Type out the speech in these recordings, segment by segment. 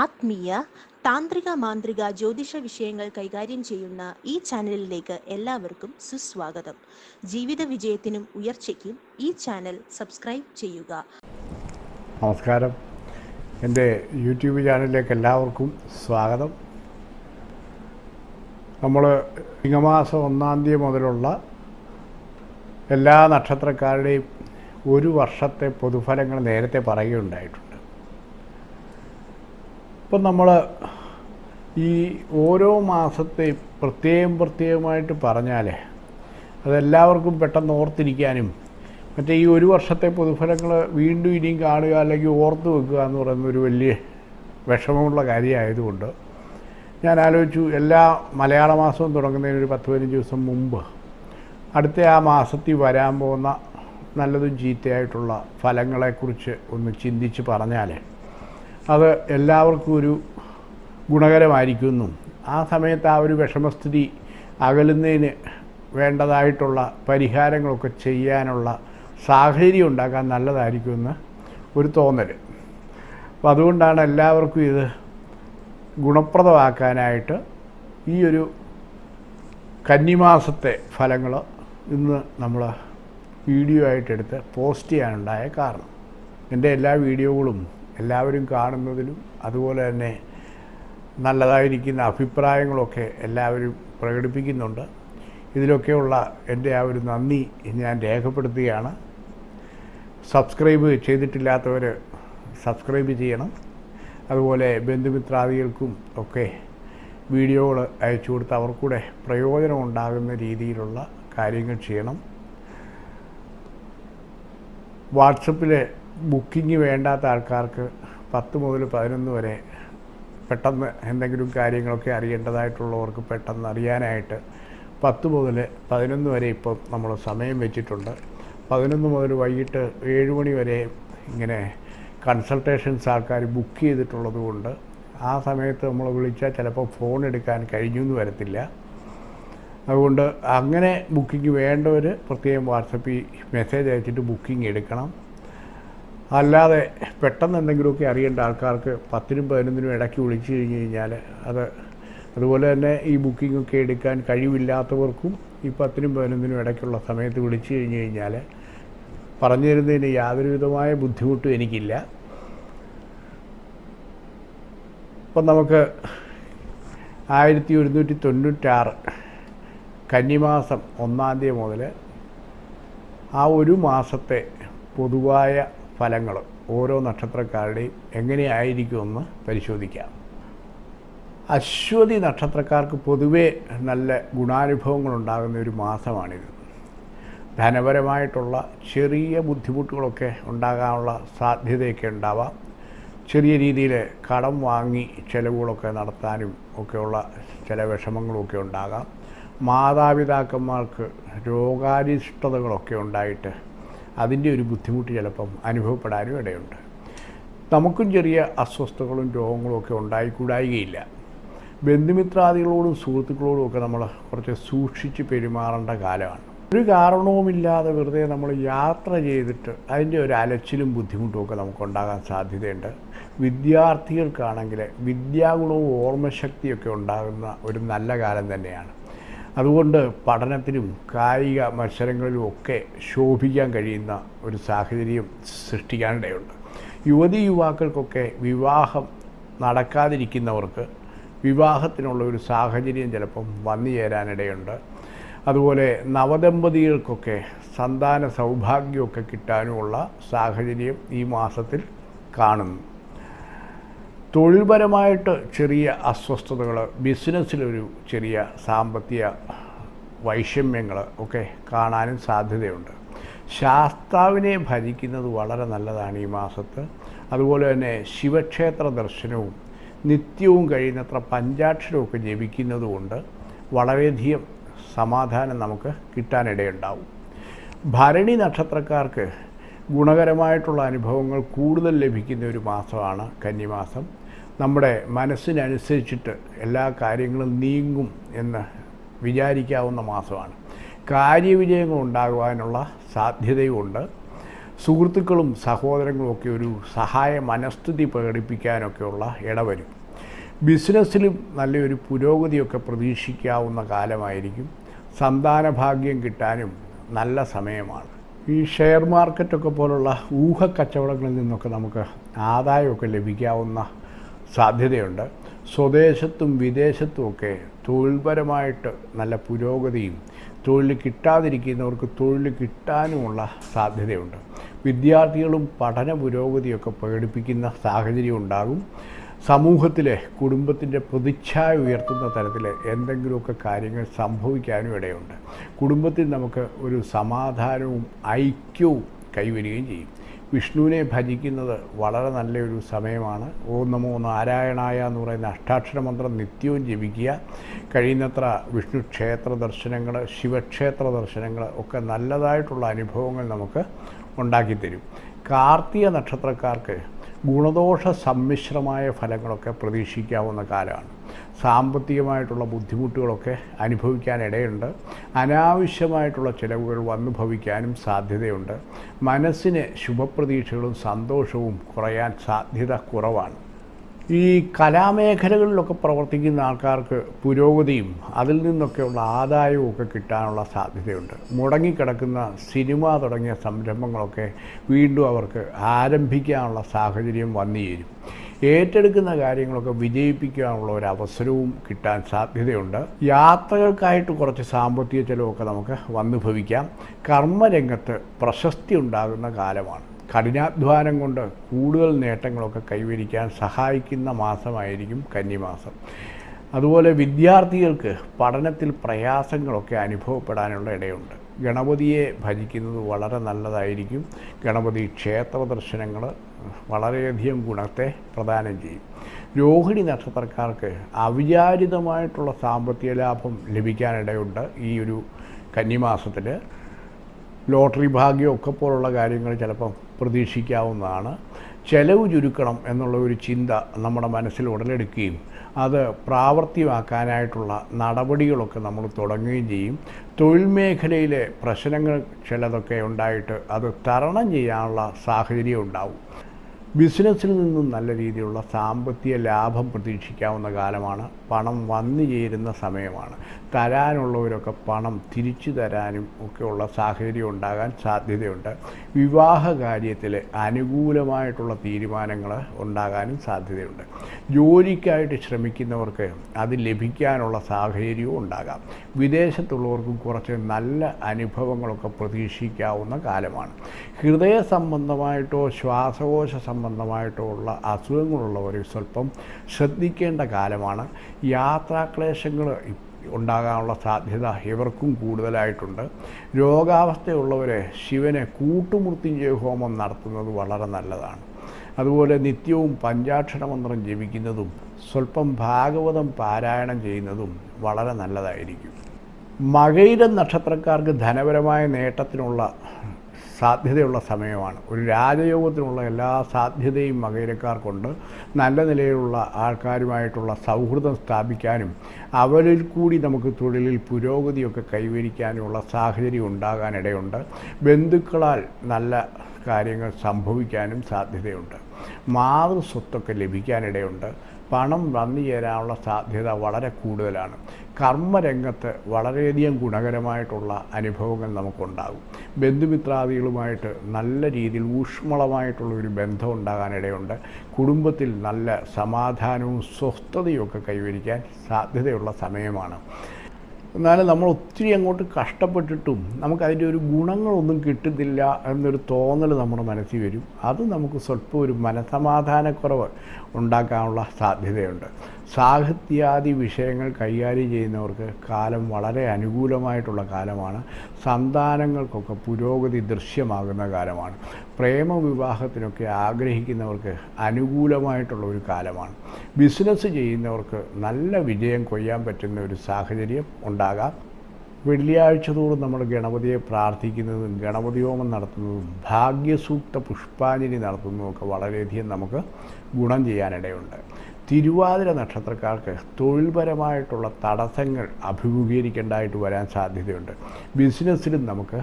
ആത്മീയ താന്ത്രിക മാന്ത്രിക ജ്യോതിഷ വിഷയങ്ങൾ കൈകാര്യം ചെയ്യുന്ന ഈ ചാനലിലേക്ക് എല്ലാവർക്കും സുസ്വാഗതം. ജീവിത വിജയത്തിനും ഉയർച്ചയ്ക്കും ഈ ചാനൽ സബ്സ്ക്രൈബ് ചെയ്യുക. നമസ്കാരം. എന്റെ യൂട്യൂബ് ചാനലിലേക്ക് എല്ലാവർക്കും സ്വാഗതം. നമ്മൾ ചിങ്ങമാസം ഒന്നാം തീയതി മുതലുള്ള എല്ലാ നക്ഷത്രക്കാരുടെയും ഒരു വർഷത്തെ പൊതുഫലങ്ങൾ നേരത്തെ പറയുകയുണ്ടായിട്ടുണ്ട്. ഇപ്പം നമ്മൾ ഈ ഓരോ മാസത്തെയും പ്രത്യേകം പ്രത്യേകമായിട്ട് പറഞ്ഞാൽ അതെല്ലാവർക്കും പെട്ടെന്ന് ഓർത്തിരിക്കാനും മറ്റേ ഈ ഒരു വർഷത്തെ പൊതുഫലങ്ങൾ വീണ്ടും ഇനിയും കാണുക അല്ലെങ്കിൽ ഓർത്ത് വെക്കുക എന്ന് പറയുന്ന ഒരു വലിയ വിഷമമുള്ള കാര്യമായതുകൊണ്ട് ഞാൻ ആലോചിച്ചു എല്ലാ മലയാള മാസവും തുടങ്ങുന്നതിന് ഒരു പത്ത് പതിനഞ്ച് ദിവസം മുമ്പ് അടുത്ത ആ മാസത്തിൽ വരാൻ പോകുന്ന നല്ലതും ചീത്തയായിട്ടുള്ള ഫലങ്ങളെക്കുറിച്ച് ഒന്ന് ചിന്തിച്ച് പറഞ്ഞാൽ അത് എല്ലാവർക്കും ഒരു ഗുണകരമായിരിക്കുന്നു. ആ സമയത്ത് ആ ഒരു വിഷമസ്ഥിതി അകലുന്നതിന് വേണ്ടതായിട്ടുള്ള പരിഹാരങ്ങളൊക്കെ ചെയ്യാനുള്ള സാഹചര്യം ഉണ്ടാക്കാൻ നല്ലതായിരിക്കുമെന്ന് ഒരു തോന്നൽ. അപ്പം അതുകൊണ്ടാണ് എല്ലാവർക്കും ഇത് ഗുണപ്രദമാക്കാനായിട്ട് ഈ ഒരു കന്നിമാസത്തെ ഫലങ്ങൾ ഇന്ന് നമ്മൾ വീഡിയോ ആയിട്ടെടുത്ത് പോസ്റ്റ് ചെയ്യാനുണ്ടായ കാരണം. എന്റെ എല്ലാ വീഡിയോകളും എല്ലാവരും കാണുന്നതിലും അതുപോലെ തന്നെ നല്ലതായിരിക്കുന്ന അഭിപ്രായങ്ങളൊക്കെ എല്ലാവരും പ്രകടിപ്പിക്കുന്നുണ്ട്. ഇതിലൊക്കെയുള്ള എന്റെ ആ ഒരു നന്ദി ഞാൻ രേഖപ്പെടുത്തുകയാണ്. സബ്സ്ക്രൈബ് ചെയ്തിട്ടില്ലാത്തവർ സബ്സ്ക്രൈബ് ചെയ്യണം. അതുപോലെ ബന്ധുമിത്രാദികൾക്കും ഒക്കെ വീഡിയോകൾ അയച്ചു കൊടുത്ത് അവർക്കൂടെ പ്രയോജനം ഉണ്ടാകുന്ന രീതിയിലുള്ള കാര്യങ്ങൾ ചെയ്യണം. വാട്സപ്പിൽ ബുക്കിംഗ് വേണ്ടാത്ത ആൾക്കാർക്ക് പത്ത് മുതൽ പതിനൊന്ന് വരെ പെട്ടെന്ന് എന്തെങ്കിലും കാര്യങ്ങളൊക്കെ അറിയേണ്ടതായിട്ടുള്ളവർക്ക് പെട്ടെന്ന് അറിയാനായിട്ട് പത്ത് മുതൽ പതിനൊന്ന് വരെ ഇപ്പം നമ്മൾ സമയം വെച്ചിട്ടുണ്ട്. പതിനൊന്ന് മുതൽ വൈകിട്ട് ഏഴ് മണി വരെ ഇങ്ങനെ കൺസൾട്ടേഷൻസ് ആൾക്കാർ ബുക്ക് ചെയ്തിട്ടുള്ളത് കൊണ്ട് ആ സമയത്ത് നമ്മൾ വിളിച്ചാൽ ചിലപ്പോൾ ഫോൺ എടുക്കാൻ കഴിഞ്ഞു എന്ന് വരത്തില്ല. അതുകൊണ്ട് അങ്ങനെ ബുക്കിംഗ് വേണ്ടവർ പ്രത്യേകം വാട്സപ്പിൽ മെസ്സേജ് അയച്ചിട്ട് ബുക്കിംഗ് എടുക്കണം. അല്ലാതെ പെട്ടെന്ന് എന്തെങ്കിലുമൊക്കെ അറിയേണ്ട ആൾക്കാർക്ക് പത്തിനും പതിനൊന്നിനും ഇടയ്ക്ക് വിളിച്ചു കഴിഞ്ഞ് കഴിഞ്ഞാൽ അത് അതുപോലെ തന്നെ ഈ ബുക്കിങ്ങൊക്കെ എടുക്കാൻ കഴിവില്ലാത്തവർക്കും ഈ പത്തിനും പതിനൊന്നിനും ഇടയ്ക്കുള്ള സമയത്ത് വിളിച്ചു കഴിഞ്ഞ് കഴിഞ്ഞാൽ പറഞ്ഞു തരുന്നതിന് യാതൊരുവിധമായ ബുദ്ധിമുട്ടും എനിക്കില്ല. ഇപ്പം നമുക്ക് ആയിരത്തി ഒരുന്നൂറ്റി തൊണ്ണൂറ്റാറ് കന്നിമാസം ഒന്നാം തീയതി മുതൽ ആ ഒരു മാസത്തെ പൊതുവായ ഫലങ്ങൾ ഓരോ നക്ഷത്രക്കാരുടെയും എങ്ങനെയായിരിക്കുമെന്ന് പരിശോധിക്കാം. അശ്വതി നക്ഷത്രക്കാർക്ക് പൊതുവേ നല്ല ഗുണാനുഭവങ്ങൾ ഉണ്ടാകുന്ന ഒരു മാസമാണിത്. ധനപരമായിട്ടുള്ള ചെറിയ ബുദ്ധിമുട്ടുകളൊക്കെ ഉണ്ടാകാനുള്ള സാധ്യതയൊക്കെ ഉണ്ടാവാം. ചെറിയ രീതിയിൽ കടം വാങ്ങി ചിലവുകളൊക്കെ നടത്താനും ഒക്കെയുള്ള ചില വിഷമങ്ങളൊക്കെ ഉണ്ടാകാം. മാതാപിതാക്കന്മാർക്ക് രോഗാരിഷ്ടതകളൊക്കെ ഉണ്ടായിട്ട് അതിന്റെ ഒരു ബുദ്ധിമുട്ട് ചിലപ്പം അനുഭവപ്പെടാനും ഇടയുണ്ട്. നമുക്കും ചെറിയ അസ്വസ്ഥതകളും രോഗങ്ങളും ഒക്കെ ഉണ്ടായിക്കൂടായികയില്ല. ബന്ധുമിത്രാദികളോടും സുഹൃത്തുക്കളോടും ഒക്കെ നമ്മൾ കുറച്ച് സൂക്ഷിച്ച് പെരുമാറേണ്ട കാലമാണ്. ഒരു കാരണവുമില്ലാതെ വെറുതെ നമ്മൾ യാത്ര ചെയ്തിട്ട് അതിന്റെ ഒരു അലച്ചിലും ബുദ്ധിമുട്ടും ഒക്കെ നമുക്കുണ്ടാകാൻ സാധ്യതയുണ്ട്. വിദ്യാർത്ഥികൾക്കാണെങ്കിൽ വിദ്യാഗുണവും ഓർമ്മശക്തിയൊക്കെ ഉണ്ടാകുന്ന ഒരു നല്ല കാലം തന്നെയാണ്. അതുകൊണ്ട് പഠനത്തിനും കായിക മത്സരങ്ങളിലും ഒക്കെ ശോഭിക്കാൻ കഴിയുന്ന ഒരു സാഹചര്യം സൃഷ്ടിക്കാനിടയുണ്ട്. യുവതി യുവാക്കൾക്കൊക്കെ വിവാഹം നടക്കാതിരിക്കുന്നവർക്ക് വിവാഹത്തിനുള്ള ഒരു സാഹചര്യം ചിലപ്പം വന്നു ചേരാനിടയുണ്ട്. അതുപോലെ നവദമ്പതികൾക്കൊക്കെ സന്താന സൗഭാഗ്യമൊക്കെ കിട്ടാനുമുള്ള സാഹചര്യം ഈ മാസത്തിൽ കാണുന്നു. തൊഴിൽപരമായിട്ട് ചെറിയ അസ്വസ്ഥതകൾ ബിസിനസ്സിലൊരു ചെറിയ സാമ്പത്തിക വൈഷമ്യങ്ങൾ ഒക്കെ കാണാനും സാധ്യതയുണ്ട്. ശാസ്താവിനെ ഭജിക്കുന്നത് വളരെ നല്ലതാണ് ഈ മാസത്ത്. അതുപോലെ തന്നെ ശിവക്ഷേത്ര ദർശനവും നിത്യവും കഴിയുന്നത്ര പഞ്ചാക്ഷരമൊക്കെ ജപിക്കുന്നതുകൊണ്ട് വളരെയധികം സമാധാനം നമുക്ക് കിട്ടാനിടയുണ്ടാവും. ഭരണി നക്ഷത്രക്കാർക്ക് ഗുണകരമായിട്ടുള്ള അനുഭവങ്ങൾ കൂടുതൽ ലഭിക്കുന്ന ഒരു മാസമാണ് കന്നിമാസം. നമ്മുടെ മനസ്സിനനുസരിച്ചിട്ട് എല്ലാ കാര്യങ്ങളും നീങ്ങും എന്ന് വിചാരിക്കാവുന്ന മാസമാണ്. കാര്യവിജയങ്ങൾ ഉണ്ടാകുവാനുള്ള സാധ്യതയുമുണ്ട് സുഹൃത്തുക്കളും സഹോദരങ്ങളും ഒക്കെ ഒരു സഹായ മനസ്ഥിതി പ്രകടിപ്പിക്കാനൊക്കെയുള്ള ഇടവരും. ബിസിനസ്സിലും നല്ലൊരു പുരോഗതിയൊക്കെ പ്രതീക്ഷിക്കാവുന്ന കാലമായിരിക്കും. സന്താന ഭാഗ്യം കിട്ടാനും നല്ല സമയമാണ്. ഈ ഷെയർ മാർക്കറ്റൊക്കെ പോലുള്ള ഊഹക്കച്ചവടങ്ങളിൽ നിന്നൊക്കെ നമുക്ക് ആദായമൊക്കെ ലഭിക്കാവുന്ന സാധ്യതയുണ്ട്. സ്വദേശത്തും വിദേശത്തുമൊക്കെ തൊഴിൽപരമായിട്ട് നല്ല പുരോഗതിയും തൊഴിൽ കിട്ടാതിരിക്കുന്നവർക്ക് തൊഴിൽ കിട്ടാനുമുള്ള സാധ്യതയുണ്ട്. വിദ്യാർത്ഥികളും പഠന പുരോഗതിയൊക്കെ പ്രകടിപ്പിക്കുന്ന സാഹചര്യം ഉണ്ടാകും. സമൂഹത്തിലെ കുടുംബത്തിന്റെ പ്രതിച്ഛായ ഉയർത്തുന്ന തരത്തിൽ എന്തെങ്കിലുമൊക്കെ കാര്യങ്ങൾ സംഭവിക്കാനും ഇടയുണ്ട്. കുടുംബത്തിൽ നമുക്ക് ഒരു സമാധാനവും ഐക്യവും കൈവരികയും ചെയ്യും. വിഷ്ണുവിനെ ഭജിക്കുന്നത് വളരെ നല്ലൊരു സമയമാണ്. ഓം നമോ നാരായണായ എന്ന് പറയുന്ന അഷ്ടാക്ഷര മന്ത്രം നിത്യവും ജപിക്കുക. കഴിയുന്നത്ര വിഷ്ണു ക്ഷേത്ര ദർശനങ്ങൾ ശിവക്ഷേത്ര ദർശനങ്ങൾ ഒക്കെ നല്ലതായിട്ടുള്ള അനുഭവങ്ങൾ നമുക്ക് ഉണ്ടാക്കിത്തരും. കാർത്തിക നക്ഷത്രക്കാർക്ക് ഗുണദോഷ സമ്മിശ്രമായ ഫലങ്ങളൊക്കെ പ്രതീക്ഷിക്കാവുന്ന കാലമാണ്. സാമ്പത്തികമായിട്ടുള്ള ബുദ്ധിമുട്ടുകളൊക്കെ അനുഭവിക്കാനിടയുണ്ട്. അനാവശ്യമായിട്ടുള്ള ചിലവുകൾ വന്നു ഭവിക്കാനും സാധ്യതയുണ്ട്. മനസ്സിന് ശുഭപ്രതീക്ഷകളും സന്തോഷവും കുറയാൻ സാധ്യത കുറവാണ്. ഈ കലാമേഖലകളിലൊക്കെ പ്രവർത്തിക്കുന്ന ആൾക്കാർക്ക് പുരോഗതിയും അതിൽ നിന്നൊക്കെയുള്ള ആദായവും ഒക്കെ കിട്ടാനുള്ള സാധ്യതയുണ്ട്. മുടങ്ങിക്കിടക്കുന്ന സിനിമ തുടങ്ങിയ സംരംഭങ്ങളൊക്കെ വീണ്ടും അവർക്ക് ആരംഭിക്കാനുള്ള സാഹചര്യം വന്നു ഏറ്റെടുക്കുന്ന കാര്യങ്ങളൊക്കെ വിജയിപ്പിക്കാനുള്ള ഒരു അവസരവും കിട്ടാൻ സാധ്യതയുണ്ട്. യാത്രകൾക്കായിട്ട് കുറച്ച് സാമ്പത്തിക ചിലവൊക്കെ നമുക്ക് വന്നു ഭവിക്കാം. കർമ്മരംഗത്ത് പ്രശസ്തി ഉണ്ടാകുന്ന കാലമാണ്. കഠിനാധ്വാനം കൊണ്ട് കൂടുതൽ നേട്ടങ്ങളൊക്കെ കൈവരിക്കാൻ സഹായിക്കുന്ന മാസമായിരിക്കും കന്നിമാസം. അതുപോലെ വിദ്യാർത്ഥികൾക്ക് പഠനത്തിൽ പ്രയാസങ്ങളൊക്കെ അനുഭവപ്പെടാനുള്ള ഇടയുണ്ട്. ഗണപതിയെ ഭജിക്കുന്നത് വളരെ നല്ലതായിരിക്കും. ഗണപതി ക്ഷേത്ര ദർശനങ്ങൾ വളരെയധികം ഗുണത്തെ പ്രദാനം ചെയ്യും. രോഹിണി നക്ഷത്രക്കാർക്ക് അവിചാരിതമായിട്ടുള്ള സാമ്പത്തിക ലാഭം ലഭിക്കാനിടയുണ്ട് ഈ ഒരു കന്നിമാസത്തിൽ ലോട്ടറി ഭാഗ്യമൊക്കെ പോലുള്ള കാര്യങ്ങൾ ചിലപ്പം പ്രതീക്ഷിക്കാവുന്നതാണ്. ചെലവ് ചുരുക്കണം എന്നുള്ള ഒരു ചിന്ത നമ്മുടെ മനസ്സിൽ ഉടലെടുക്കുകയും അത് പ്രാവർത്തികമാക്കാനായിട്ടുള്ള നടപടികളൊക്കെ നമ്മൾ തുടങ്ങുകയും ചെയ്യും. തൊഴിൽ മേഖലയിലെ പ്രശ്നങ്ങൾ ചിലതൊക്കെ ഉണ്ടായിട്ട് അത് തരണം ചെയ്യാനുള്ള സാഹചര്യം ഉണ്ടാവും. ബിസിനസ്സിൽ നിന്നും നല്ല രീതിയിലുള്ള സാമ്പത്തിക ലാഭം പ്രതീക്ഷിക്കാവുന്ന കാലമാണ്. പണം വന്നു ചേരുന്ന സമയമാണ്. തരാനുള്ളവരൊക്കെ പണം തിരിച്ചു തരാനും ഒക്കെയുള്ള സാഹചര്യം ഉണ്ടാകാൻ സാധ്യതയുണ്ട്. വിവാഹ കാര്യത്തിൽ അനുകൂലമായിട്ടുള്ള തീരുമാനങ്ങൾ ഉണ്ടാകാനും സാധ്യതയുണ്ട്. ജോലിക്കായിട്ട് ശ്രമിക്കുന്നവർക്ക് അത് ലഭിക്കാനുള്ള സാഹചര്യവും ഉണ്ടാകാം. വിദേശത്തുള്ളവർക്കും കുറച്ച് നല്ല അനുഭവങ്ങളൊക്കെ പ്രതീക്ഷിക്കാവുന്ന കാലമാണ്. ഹൃദയ സംബന്ധമായിട്ടോ ശ്വാസകോശ സംബന്ധമായിട്ടോ ഉള്ള അസുഖങ്ങളുള്ളവർ സ്വല്പം ശ്രദ്ധിക്കേണ്ട കാലമാണ്. യാത്രാക്ലേശങ്ങൾ ഉണ്ടാകാനുള്ള സാധ്യത ഇവർക്കും കൂടുതലായിട്ടുണ്ട്. രോഗാവസ്ഥയുള്ളവരെ ശിവനെ കൂട്ടുമൃത്യുഞ്ജയ ഹോമം നടത്തുന്നത് വളരെ നല്ലതാണ്. അതുപോലെ നിത്യവും പഞ്ചാക്ഷര മന്ത്രം ജപിക്കുന്നതും സ്വല്പം ഭാഗവതം പാരായണം ചെയ്യുന്നതും വളരെ നല്ലതായിരിക്കും. മകയിരം നക്ഷത്രക്കാർക്ക് ധനപരമായ നേട്ടത്തിനുള്ള സാധ്യതയുള്ള സമയമാണ്. ഒരു രാജയോഗത്തിനുള്ള എല്ലാ സാധ്യതയും മകയിരക്കാർക്കുണ്ട് നല്ല നിലയിലുള്ള ആൾക്കാരുമായിട്ടുള്ള സൗഹൃദം സ്ഥാപിക്കാനും അവരിൽ കൂടി നമുക്ക് തൊഴിലിൽ പുരോഗതിയൊക്കെ കൈവരിക്കാനുമുള്ള സാഹചര്യം ഉണ്ടാകാനിടയുണ്ട്. ബന്ധുക്കളാൽ നല്ല കാര്യങ്ങൾ സംഭവിക്കാനും സാധ്യതയുണ്ട്. മാതൃസ്വത്തൊക്കെ ലഭിക്കാനിടയുണ്ട്. പണം വന്നു ചേരാനുള്ള സാധ്യത വളരെ കൂടുതലാണ്. കർമ്മരംഗത്ത് വളരെയധികം ഗുണകരമായിട്ടുള്ള അനുഭവങ്ങൾ നമുക്കുണ്ടാകും. ബന്ധുമിത്രാദികളുമായിട്ട് നല്ല രീതിയിൽ ഊഷ്മളമായിട്ടുള്ള ഒരു ബന്ധം ഉണ്ടാകാനിടയുണ്ട്. കുടുംബത്തിൽ നല്ല സമാധാനവും സ്വസ്ഥതയും ഒക്കെ കൈവരിക്കാൻ സാധ്യതയുള്ള സമയമാണ്. എന്നാലും നമ്മൾ ഒത്തിരി അങ്ങോട്ട് കഷ്ടപ്പെട്ടിട്ടും നമുക്കതിന്റെ ഒരു ഗുണങ്ങളൊന്നും കിട്ടുന്നില്ല എന്നൊരു തോന്നൽ നമ്മുടെ മനസ്സിൽ വരും. അത് നമുക്ക് സ്വല്പം ഒരു മനസമാധാനക്കുറവ് ഉണ്ടാക്കാനുള്ള സാധ്യതയുണ്ട്. സാഹിത്യാദി വിഷയങ്ങൾ കൈകാര്യം ചെയ്യുന്നവർക്ക് കാലം വളരെ അനുകൂലമായിട്ടുള്ള കാലമാണ്. സന്താനങ്ങൾക്കൊക്കെ പുരോഗതി ദൃശ്യമാകുന്ന കാലമാണ്. പ്രേമവിവാഹത്തിനൊക്കെ ആഗ്രഹിക്കുന്നവർക്ക് അനുകൂലമായിട്ടുള്ള ഒരു കാലമാണ്. ബിസിനസ് ചെയ്യുന്നവർക്ക് നല്ല വിജയം കൊയ്യാൻ പറ്റുന്ന ഒരു സാഹചര്യം ഉണ്ടാകാം. വെള്ളിയാഴ്ച തോറും നമ്മൾ ഗണപതിയെ പ്രാർത്ഥിക്കുന്നതും ഗണപതി ഹോമം നടത്തുന്നതും ഭാഗ്യസൂക്ത പുഷ്പാഞ്ജലി നടത്തുന്നതും ഒക്കെ വളരെയധികം നമുക്ക് ഗുണം ചെയ്യാനിടയുണ്ട്. തിരുവാതിര നക്ഷത്രക്കാർക്ക് തൊഴിൽപരമായിട്ടുള്ള തടസ്സങ്ങൾ അഭിമുഖീകരിക്കേണ്ടതായിട്ട് വരാൻ സാധ്യതയുണ്ട്. ബിസിനസ്സിലും നമുക്ക്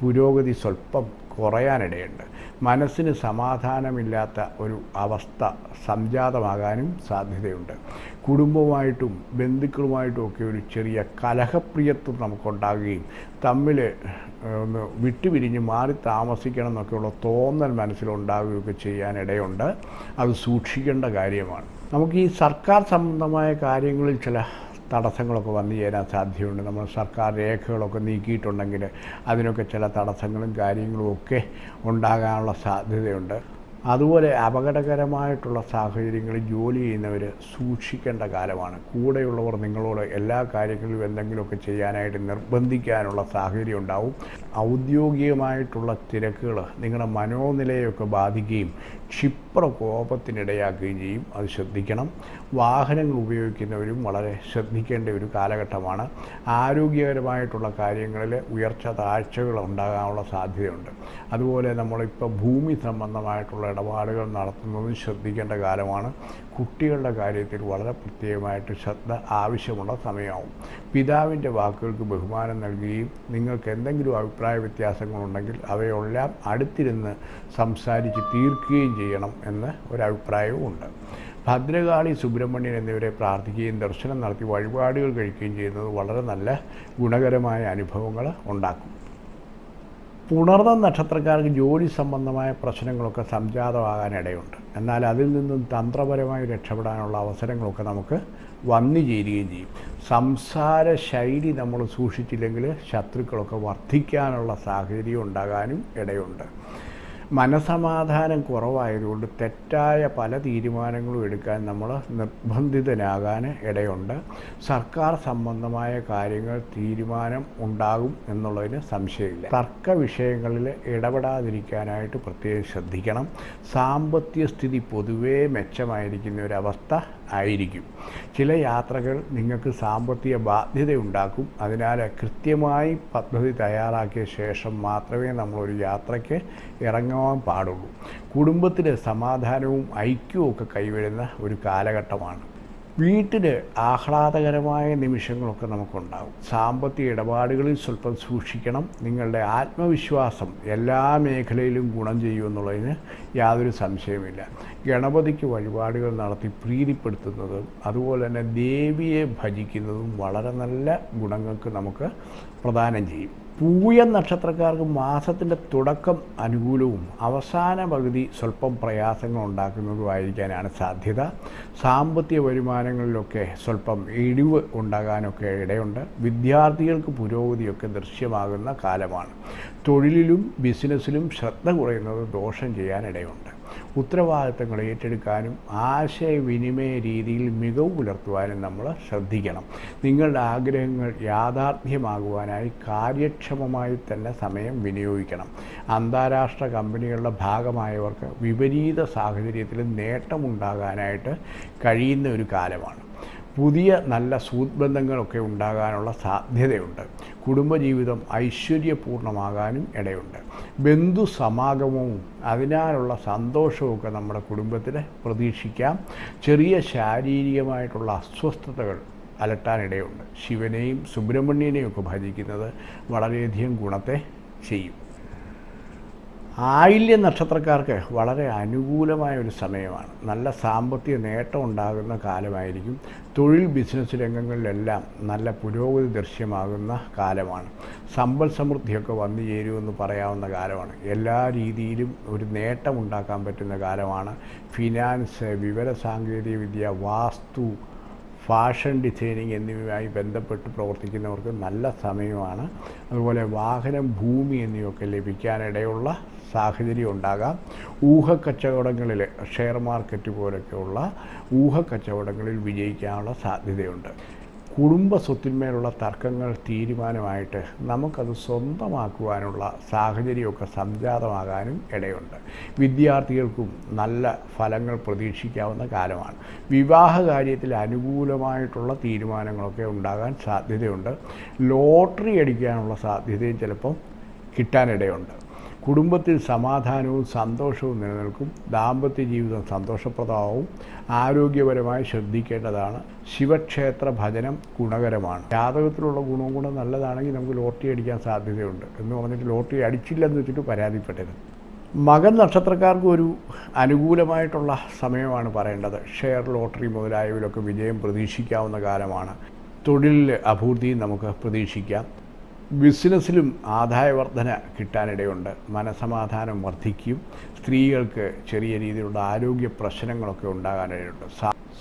പുരോഗതി സ്വല്പം കുറയാനിടയുണ്ട്. മനസ്സിന് സമാധാനമില്ലാത്ത ഒരു അവസ്ഥ സംജാതമാകാനും സാധ്യതയുണ്ട്. കുടുംബവുമായിട്ടും ബന്ധുക്കളുമായിട്ടും ഒക്കെ ഒരു ചെറിയ കലഹപ്രിയത്വം നമുക്കുണ്ടാകുകയും തമ്മിൽ ഒന്ന് വിട്ടുപിരിഞ്ഞ് മാറി താമസിക്കണം എന്നൊക്കെയുള്ള തോന്നൽ മനസ്സിലുണ്ടാകുകയൊക്കെ ചെയ്യാനിടയുണ്ട്. അത് സൂക്ഷിക്കേണ്ട കാര്യമാണ്. നമുക്ക് ഈ സർക്കാർ സംബന്ധമായ കാര്യങ്ങളിൽ ചില തടസ്സങ്ങളൊക്കെ വന്നു ചേരാൻ സാധ്യതയുണ്ട്. നമ്മൾ സർക്കാർ രേഖകളൊക്കെ നീക്കിയിട്ടുണ്ടെങ്കിൽ അതിനൊക്കെ ചില തടസ്സങ്ങളും കാര്യങ്ങളും ഒക്കെ ഉണ്ടാകാനുള്ള സാധ്യതയുണ്ട്. അതുപോലെ അപകടകരമായിട്ടുള്ള സാഹചര്യങ്ങളിൽ ജോലി ചെയ്യുന്നവർ സൂക്ഷിക്കേണ്ട കാലമാണ്. കൂടെയുള്ളവർ നിങ്ങളോട് എല്ലാ കാര്യങ്ങളിലും എന്തെങ്കിലുമൊക്കെ ചെയ്യാനായിട്ട് നിർബന്ധിക്കാനുള്ള സാഹചര്യം ഉണ്ടാവും. ഔദ്യോഗികമായിട്ടുള്ള തിരക്കുകൾ നിങ്ങളുടെ മനോനിലയൊക്കെ ബാധിക്കുകയും ക്ഷിപ്ര കോപത്തിനിടയാക്കുകയും ചെയ്യും. അത് ശ്രദ്ധിക്കണം. വാഹനങ്ങൾ ഉപയോഗിക്കുന്നവരും വളരെ ശ്രദ്ധിക്കേണ്ട ഒരു കാലഘട്ടമാണ്. ആരോഗ്യകരമായിട്ടുള്ള കാര്യങ്ങളിൽ ഉയർച്ച താഴ്ചകൾ ഉണ്ടാകാനുള്ള സാധ്യതയുണ്ട്. അതുപോലെ നമ്മളിപ്പോൾ ഭൂമി സംബന്ധമായിട്ടുള്ള ഇടപാടുകൾ നടത്തുന്നതും ശ്രദ്ധിക്കേണ്ട കാലമാണ്. കുട്ടികളുടെ കാര്യത്തിൽ വളരെ പ്രത്യേകമായിട്ട് ശ്രദ്ധ ആവശ്യമുള്ള സമയമാവും. പിതാവിന്റെ വാക്കുകൾക്ക് ബഹുമാനം നൽകുകയും നിങ്ങൾക്ക് എന്തെങ്കിലും അഭിപ്രായ വ്യത്യാസങ്ങളുണ്ടെങ്കിൽ അവയെല്ലാം അടുത്തിരുന്ന് സംസാരിച്ച് തീർക്കുകയും ചെയ്യണം എന്ന് ഒരഭിപ്രായവും ഉണ്ട്. ഭദ്രകാളി സുബ്രഹ്മണ്യൻ എന്നിവരെ പ്രാർത്ഥിക്കുകയും ദർശനം നടത്തി വഴിപാടുകൾ കഴിക്കുകയും ചെയ്യുന്നത് വളരെ നല്ല ഗുണകരമായ അനുഭവങ്ങൾ ഉണ്ടാക്കും. പുണർന്ന നക്ഷത്രക്കാർക്ക് ജോലി സംബന്ധമായ പ്രശ്നങ്ങളൊക്കെ സംജാതമാകാനിടയുണ്ട്. എന്നാൽ അതിൽ നിന്നും തന്ത്രപരമായി രക്ഷപ്പെടാനുള്ള അവസരങ്ങളൊക്കെ നമുക്ക് വന്നു ചേരുകയും ചെയ്യും. സംസാര ശൈലി നമ്മൾ സൂക്ഷിച്ചില്ലെങ്കിൽ ശത്രുക്കളൊക്കെ വർദ്ധിക്കാനുള്ള സാഹചര്യം ഉണ്ടാകാനും ഇടയുണ്ട്. മനസമാധാനം കുറവായതുകൊണ്ട് തെറ്റായ പല തീരുമാനങ്ങളും എടുക്കാൻ നമ്മൾ നിർബന്ധിതനാകാൻ ഇടയുണ്ട്. സർക്കാർ സംബന്ധമായ കാര്യങ്ങൾ തീരുമാനം ഉണ്ടാകും എന്നുള്ളതിന് സംശയമില്ല. തർക്ക വിഷയങ്ങളിൽ ഇടപെടാതിരിക്കാനായിട്ട് പ്രത്യേകം ശ്രദ്ധിക്കണം. സാമ്പത്തിക സ്ഥിതി പൊതുവേ മെച്ചമായിരിക്കുന്ന ഒരവസ്ഥ ആയിരിക്കും. ചില യാത്രകൾ നിങ്ങൾക്ക് സാമ്പത്തിക ബാധ്യതയുണ്ടാക്കും. അതിനാൽ കൃത്യമായി പദ്ധതി തയ്യാറാക്കിയ ശേഷം മാത്രമേ നമ്മളൊരു യാത്രയ്ക്ക് ഇറങ്ങാൻ പാടുള്ളൂ. കുടുംബത്തിലെ സമാധാനവും ഐക്യവും ഒക്കെ കൈവരുന്ന ഒരു കാലഘട്ടമാണ്. വീട്ടിൽ ആഹ്ലാദകരമായ നിമിഷങ്ങളൊക്കെ നമുക്കുണ്ടാകും സാമ്പത്തിക ഇടപാടുകളിൽ സ്വല്പം സൂക്ഷിക്കണം. നിങ്ങളുടെ ആത്മവിശ്വാസം എല്ലാ മേഖലയിലും ഗുണം ചെയ്യുമെന്നുള്ളതിന് യാതൊരു സംശയമില്ല ഗണപതിക്ക് വഴിപാടുകൾ നടത്തി പ്രീതിപ്പെടുത്തുന്നതും അതുപോലെ തന്നെ ദേവിയെ ഭജിക്കുന്നതും വളരെ നല്ല ഗുണങ്ങൾക്ക് നമുക്ക് പ്രദാനം ചെയ്യും. പൂയ നക്ഷത്രക്കാർക്ക് മാസത്തിന്റെ തുടക്കം അനുകൂലവും അവസാന പകുതി സ്വല്പം പ്രയാസങ്ങൾ ഉണ്ടാക്കുന്നതുമായിരിക്കാനാണ് സാധ്യത. സാമ്പത്തിക വരുമാനങ്ങളിലൊക്കെ സ്വല്പം ഇടിവ് ഉണ്ടാകാനൊക്കെ ഇടയുണ്ട്. വിദ്യാർത്ഥികൾക്ക് പുരോഗതിയൊക്കെ ദൃശ്യമാകുന്ന കാലമാണ്. തൊഴിലിലും ബിസിനസ്സിലും ശ്രദ്ധ കുറയുന്നത് ദോഷം ചെയ്യാനിടയുണ്ട്. ഉത്തരവാദിത്തങ്ങൾ ഏറ്റെടുക്കാനും ആശയവിനിമയ രീതിയിൽ മികവ് പുലർത്തുവാനും നമ്മൾ ശ്രദ്ധിക്കണം. നിങ്ങളുടെ ആഗ്രഹങ്ങൾ യാഥാർത്ഥ്യമാകുവാനായി കാര്യക്ഷമമായി തന്നെ സമയം വിനിയോഗിക്കണം. അന്താരാഷ്ട്ര കമ്പനികളുടെ ഭാഗമായവർക്ക് വിപരീത സാഹചര്യത്തിൽ നേട്ടമുണ്ടാകാനായിട്ട് കഴിയുന്ന ഒരു കാലമാണ്. പുതിയ നല്ല സൂത്ബന്ധങ്ങളൊക്കെ ഉണ്ടാകാനുള്ള സാധ്യതയുണ്ട്. കുടുംബജീവിതം ഐശ്വര്യപൂർണമാകാനും ഇടയുണ്ട്. ബന്ധു സമാഗമവും അതിനാലുള്ള സന്തോഷവുമൊക്കെ നമ്മുടെ കുടുംബത്തിൽ പ്രതീക്ഷിക്കാം. ചെറിയ ശാരീരികമായിട്ടുള്ള അസ്വസ്ഥതകൾ അലട്ടാനിടയുണ്ട്. ശിവനെയും സുബ്രഹ്മണ്യനെയും ഒക്കെ ഭജിക്കുന്നത് വളരെയധികം ഗുണത്തെ ചെയ്യും. ആയില്യ നക്ഷത്രക്കാർക്ക് വളരെ അനുകൂലമായ ഒരു സമയമാണ്. നല്ല സാമ്പത്തിക നേട്ടം ഉണ്ടാകുന്ന കാലമായിരിക്കും. തൊഴിൽ ബിസിനസ് രംഗങ്ങളിലെല്ലാം നല്ല പുരോഗതി ദൃശ്യമാകുന്ന കാലമാണ്. സമ്പൽ സമൃദ്ധിയൊക്കെ വന്നു ചേരുമെന്ന് പറയാവുന്ന കാലമാണ്. എല്ലാ രീതിയിലും ഒരു നേട്ടം ഉണ്ടാക്കാൻ പറ്റുന്ന കാലമാണ്. ഫിനാൻസ് വിവരസാങ്കേതിക വിദ്യ വാസ്തു ഫാഷൻ ഡിസൈനിങ് എന്നിവയുമായി ബന്ധപ്പെട്ട് പ്രവർത്തിക്കുന്നവർക്ക് നല്ല സമയമാണ്. അതുപോലെ വാഹനം ഭൂമി എന്നിവയൊക്കെ ലഭിക്കാനിടയുള്ള സാഹചര്യം ഉണ്ടാകാം. ഊഹക്കച്ചവടങ്ങളിൽ ഷെയർ മാർക്കറ്റ് പോലൊക്കെയുള്ള ഊഹക്കച്ചവടങ്ങളിൽ വിജയിക്കാനുള്ള സാധ്യതയുണ്ട്. കുടുംബ സ്വത്തിന്മേലുള്ള തർക്കങ്ങൾ തീരുമാനമായിട്ട് നമുക്കത് സ്വന്തമാക്കുവാനുള്ള സാഹചര്യമൊക്കെ സംജാതമാകാനും ഇടയുണ്ട്. വിദ്യാർത്ഥികൾക്കും നല്ല ഫലങ്ങൾ പ്രതീക്ഷിക്കാവുന്ന കാലമാണ്. വിവാഹ കാര്യത്തിൽ അനുകൂലമായിട്ടുള്ള തീരുമാനങ്ങളൊക്കെ ഉണ്ടാകാൻ സാധ്യതയുണ്ട്. ലോട്ടറി അടിക്കാനുള്ള സാധ്യതയും ചിലപ്പം കിട്ടാനിടയുണ്ട്. കുടുംബത്തിൽ സമാധാനവും സന്തോഷവും നിലനിൽക്കും. ദാമ്പത്യ ജീവിതം സന്തോഷപ്രദമാവും. ആരോഗ്യപരമായി ശ്രദ്ധിക്കേണ്ടതാണ്. ശിവക്ഷേത്ര ഭജനം ഗുണകരമാണ്. ജാതകത്തിലുള്ള ഗുണവും കൂടെ നല്ലതാണെങ്കിൽ നമുക്ക് ലോട്ടറി അടിക്കാൻ സാധ്യതയുണ്ട് എന്ന് പറഞ്ഞിട്ട് ലോട്ടറി അടിച്ചില്ലെന്ന് വെച്ചിട്ട് പരാതിപ്പെട്ടരുത് മകൻ നക്ഷത്രക്കാർക്ക് ഒരു അനുകൂലമായിട്ടുള്ള സമയമാണ് പറയേണ്ടത്. ഷെയർ ലോട്ടറി മുതലായവരൊക്കെ വിജയം പ്രതീക്ഷിക്കാവുന്ന കാലമാണ്. തൊഴിലിൽ അഭിവൃദ്ധിയും നമുക്ക് പ്രതീക്ഷിക്കാം. ബിസിനസ്സിലും ആദായവർധന കിട്ടാനിടയുണ്ട്. മനസമാധാനം വർദ്ധിക്കും. സ്ത്രീകൾക്ക് ചെറിയ രീതിയിലുള്ള ആരോഗ്യ പ്രശ്നങ്ങളൊക്കെ ഉണ്ടാകാനിടയുണ്ട്.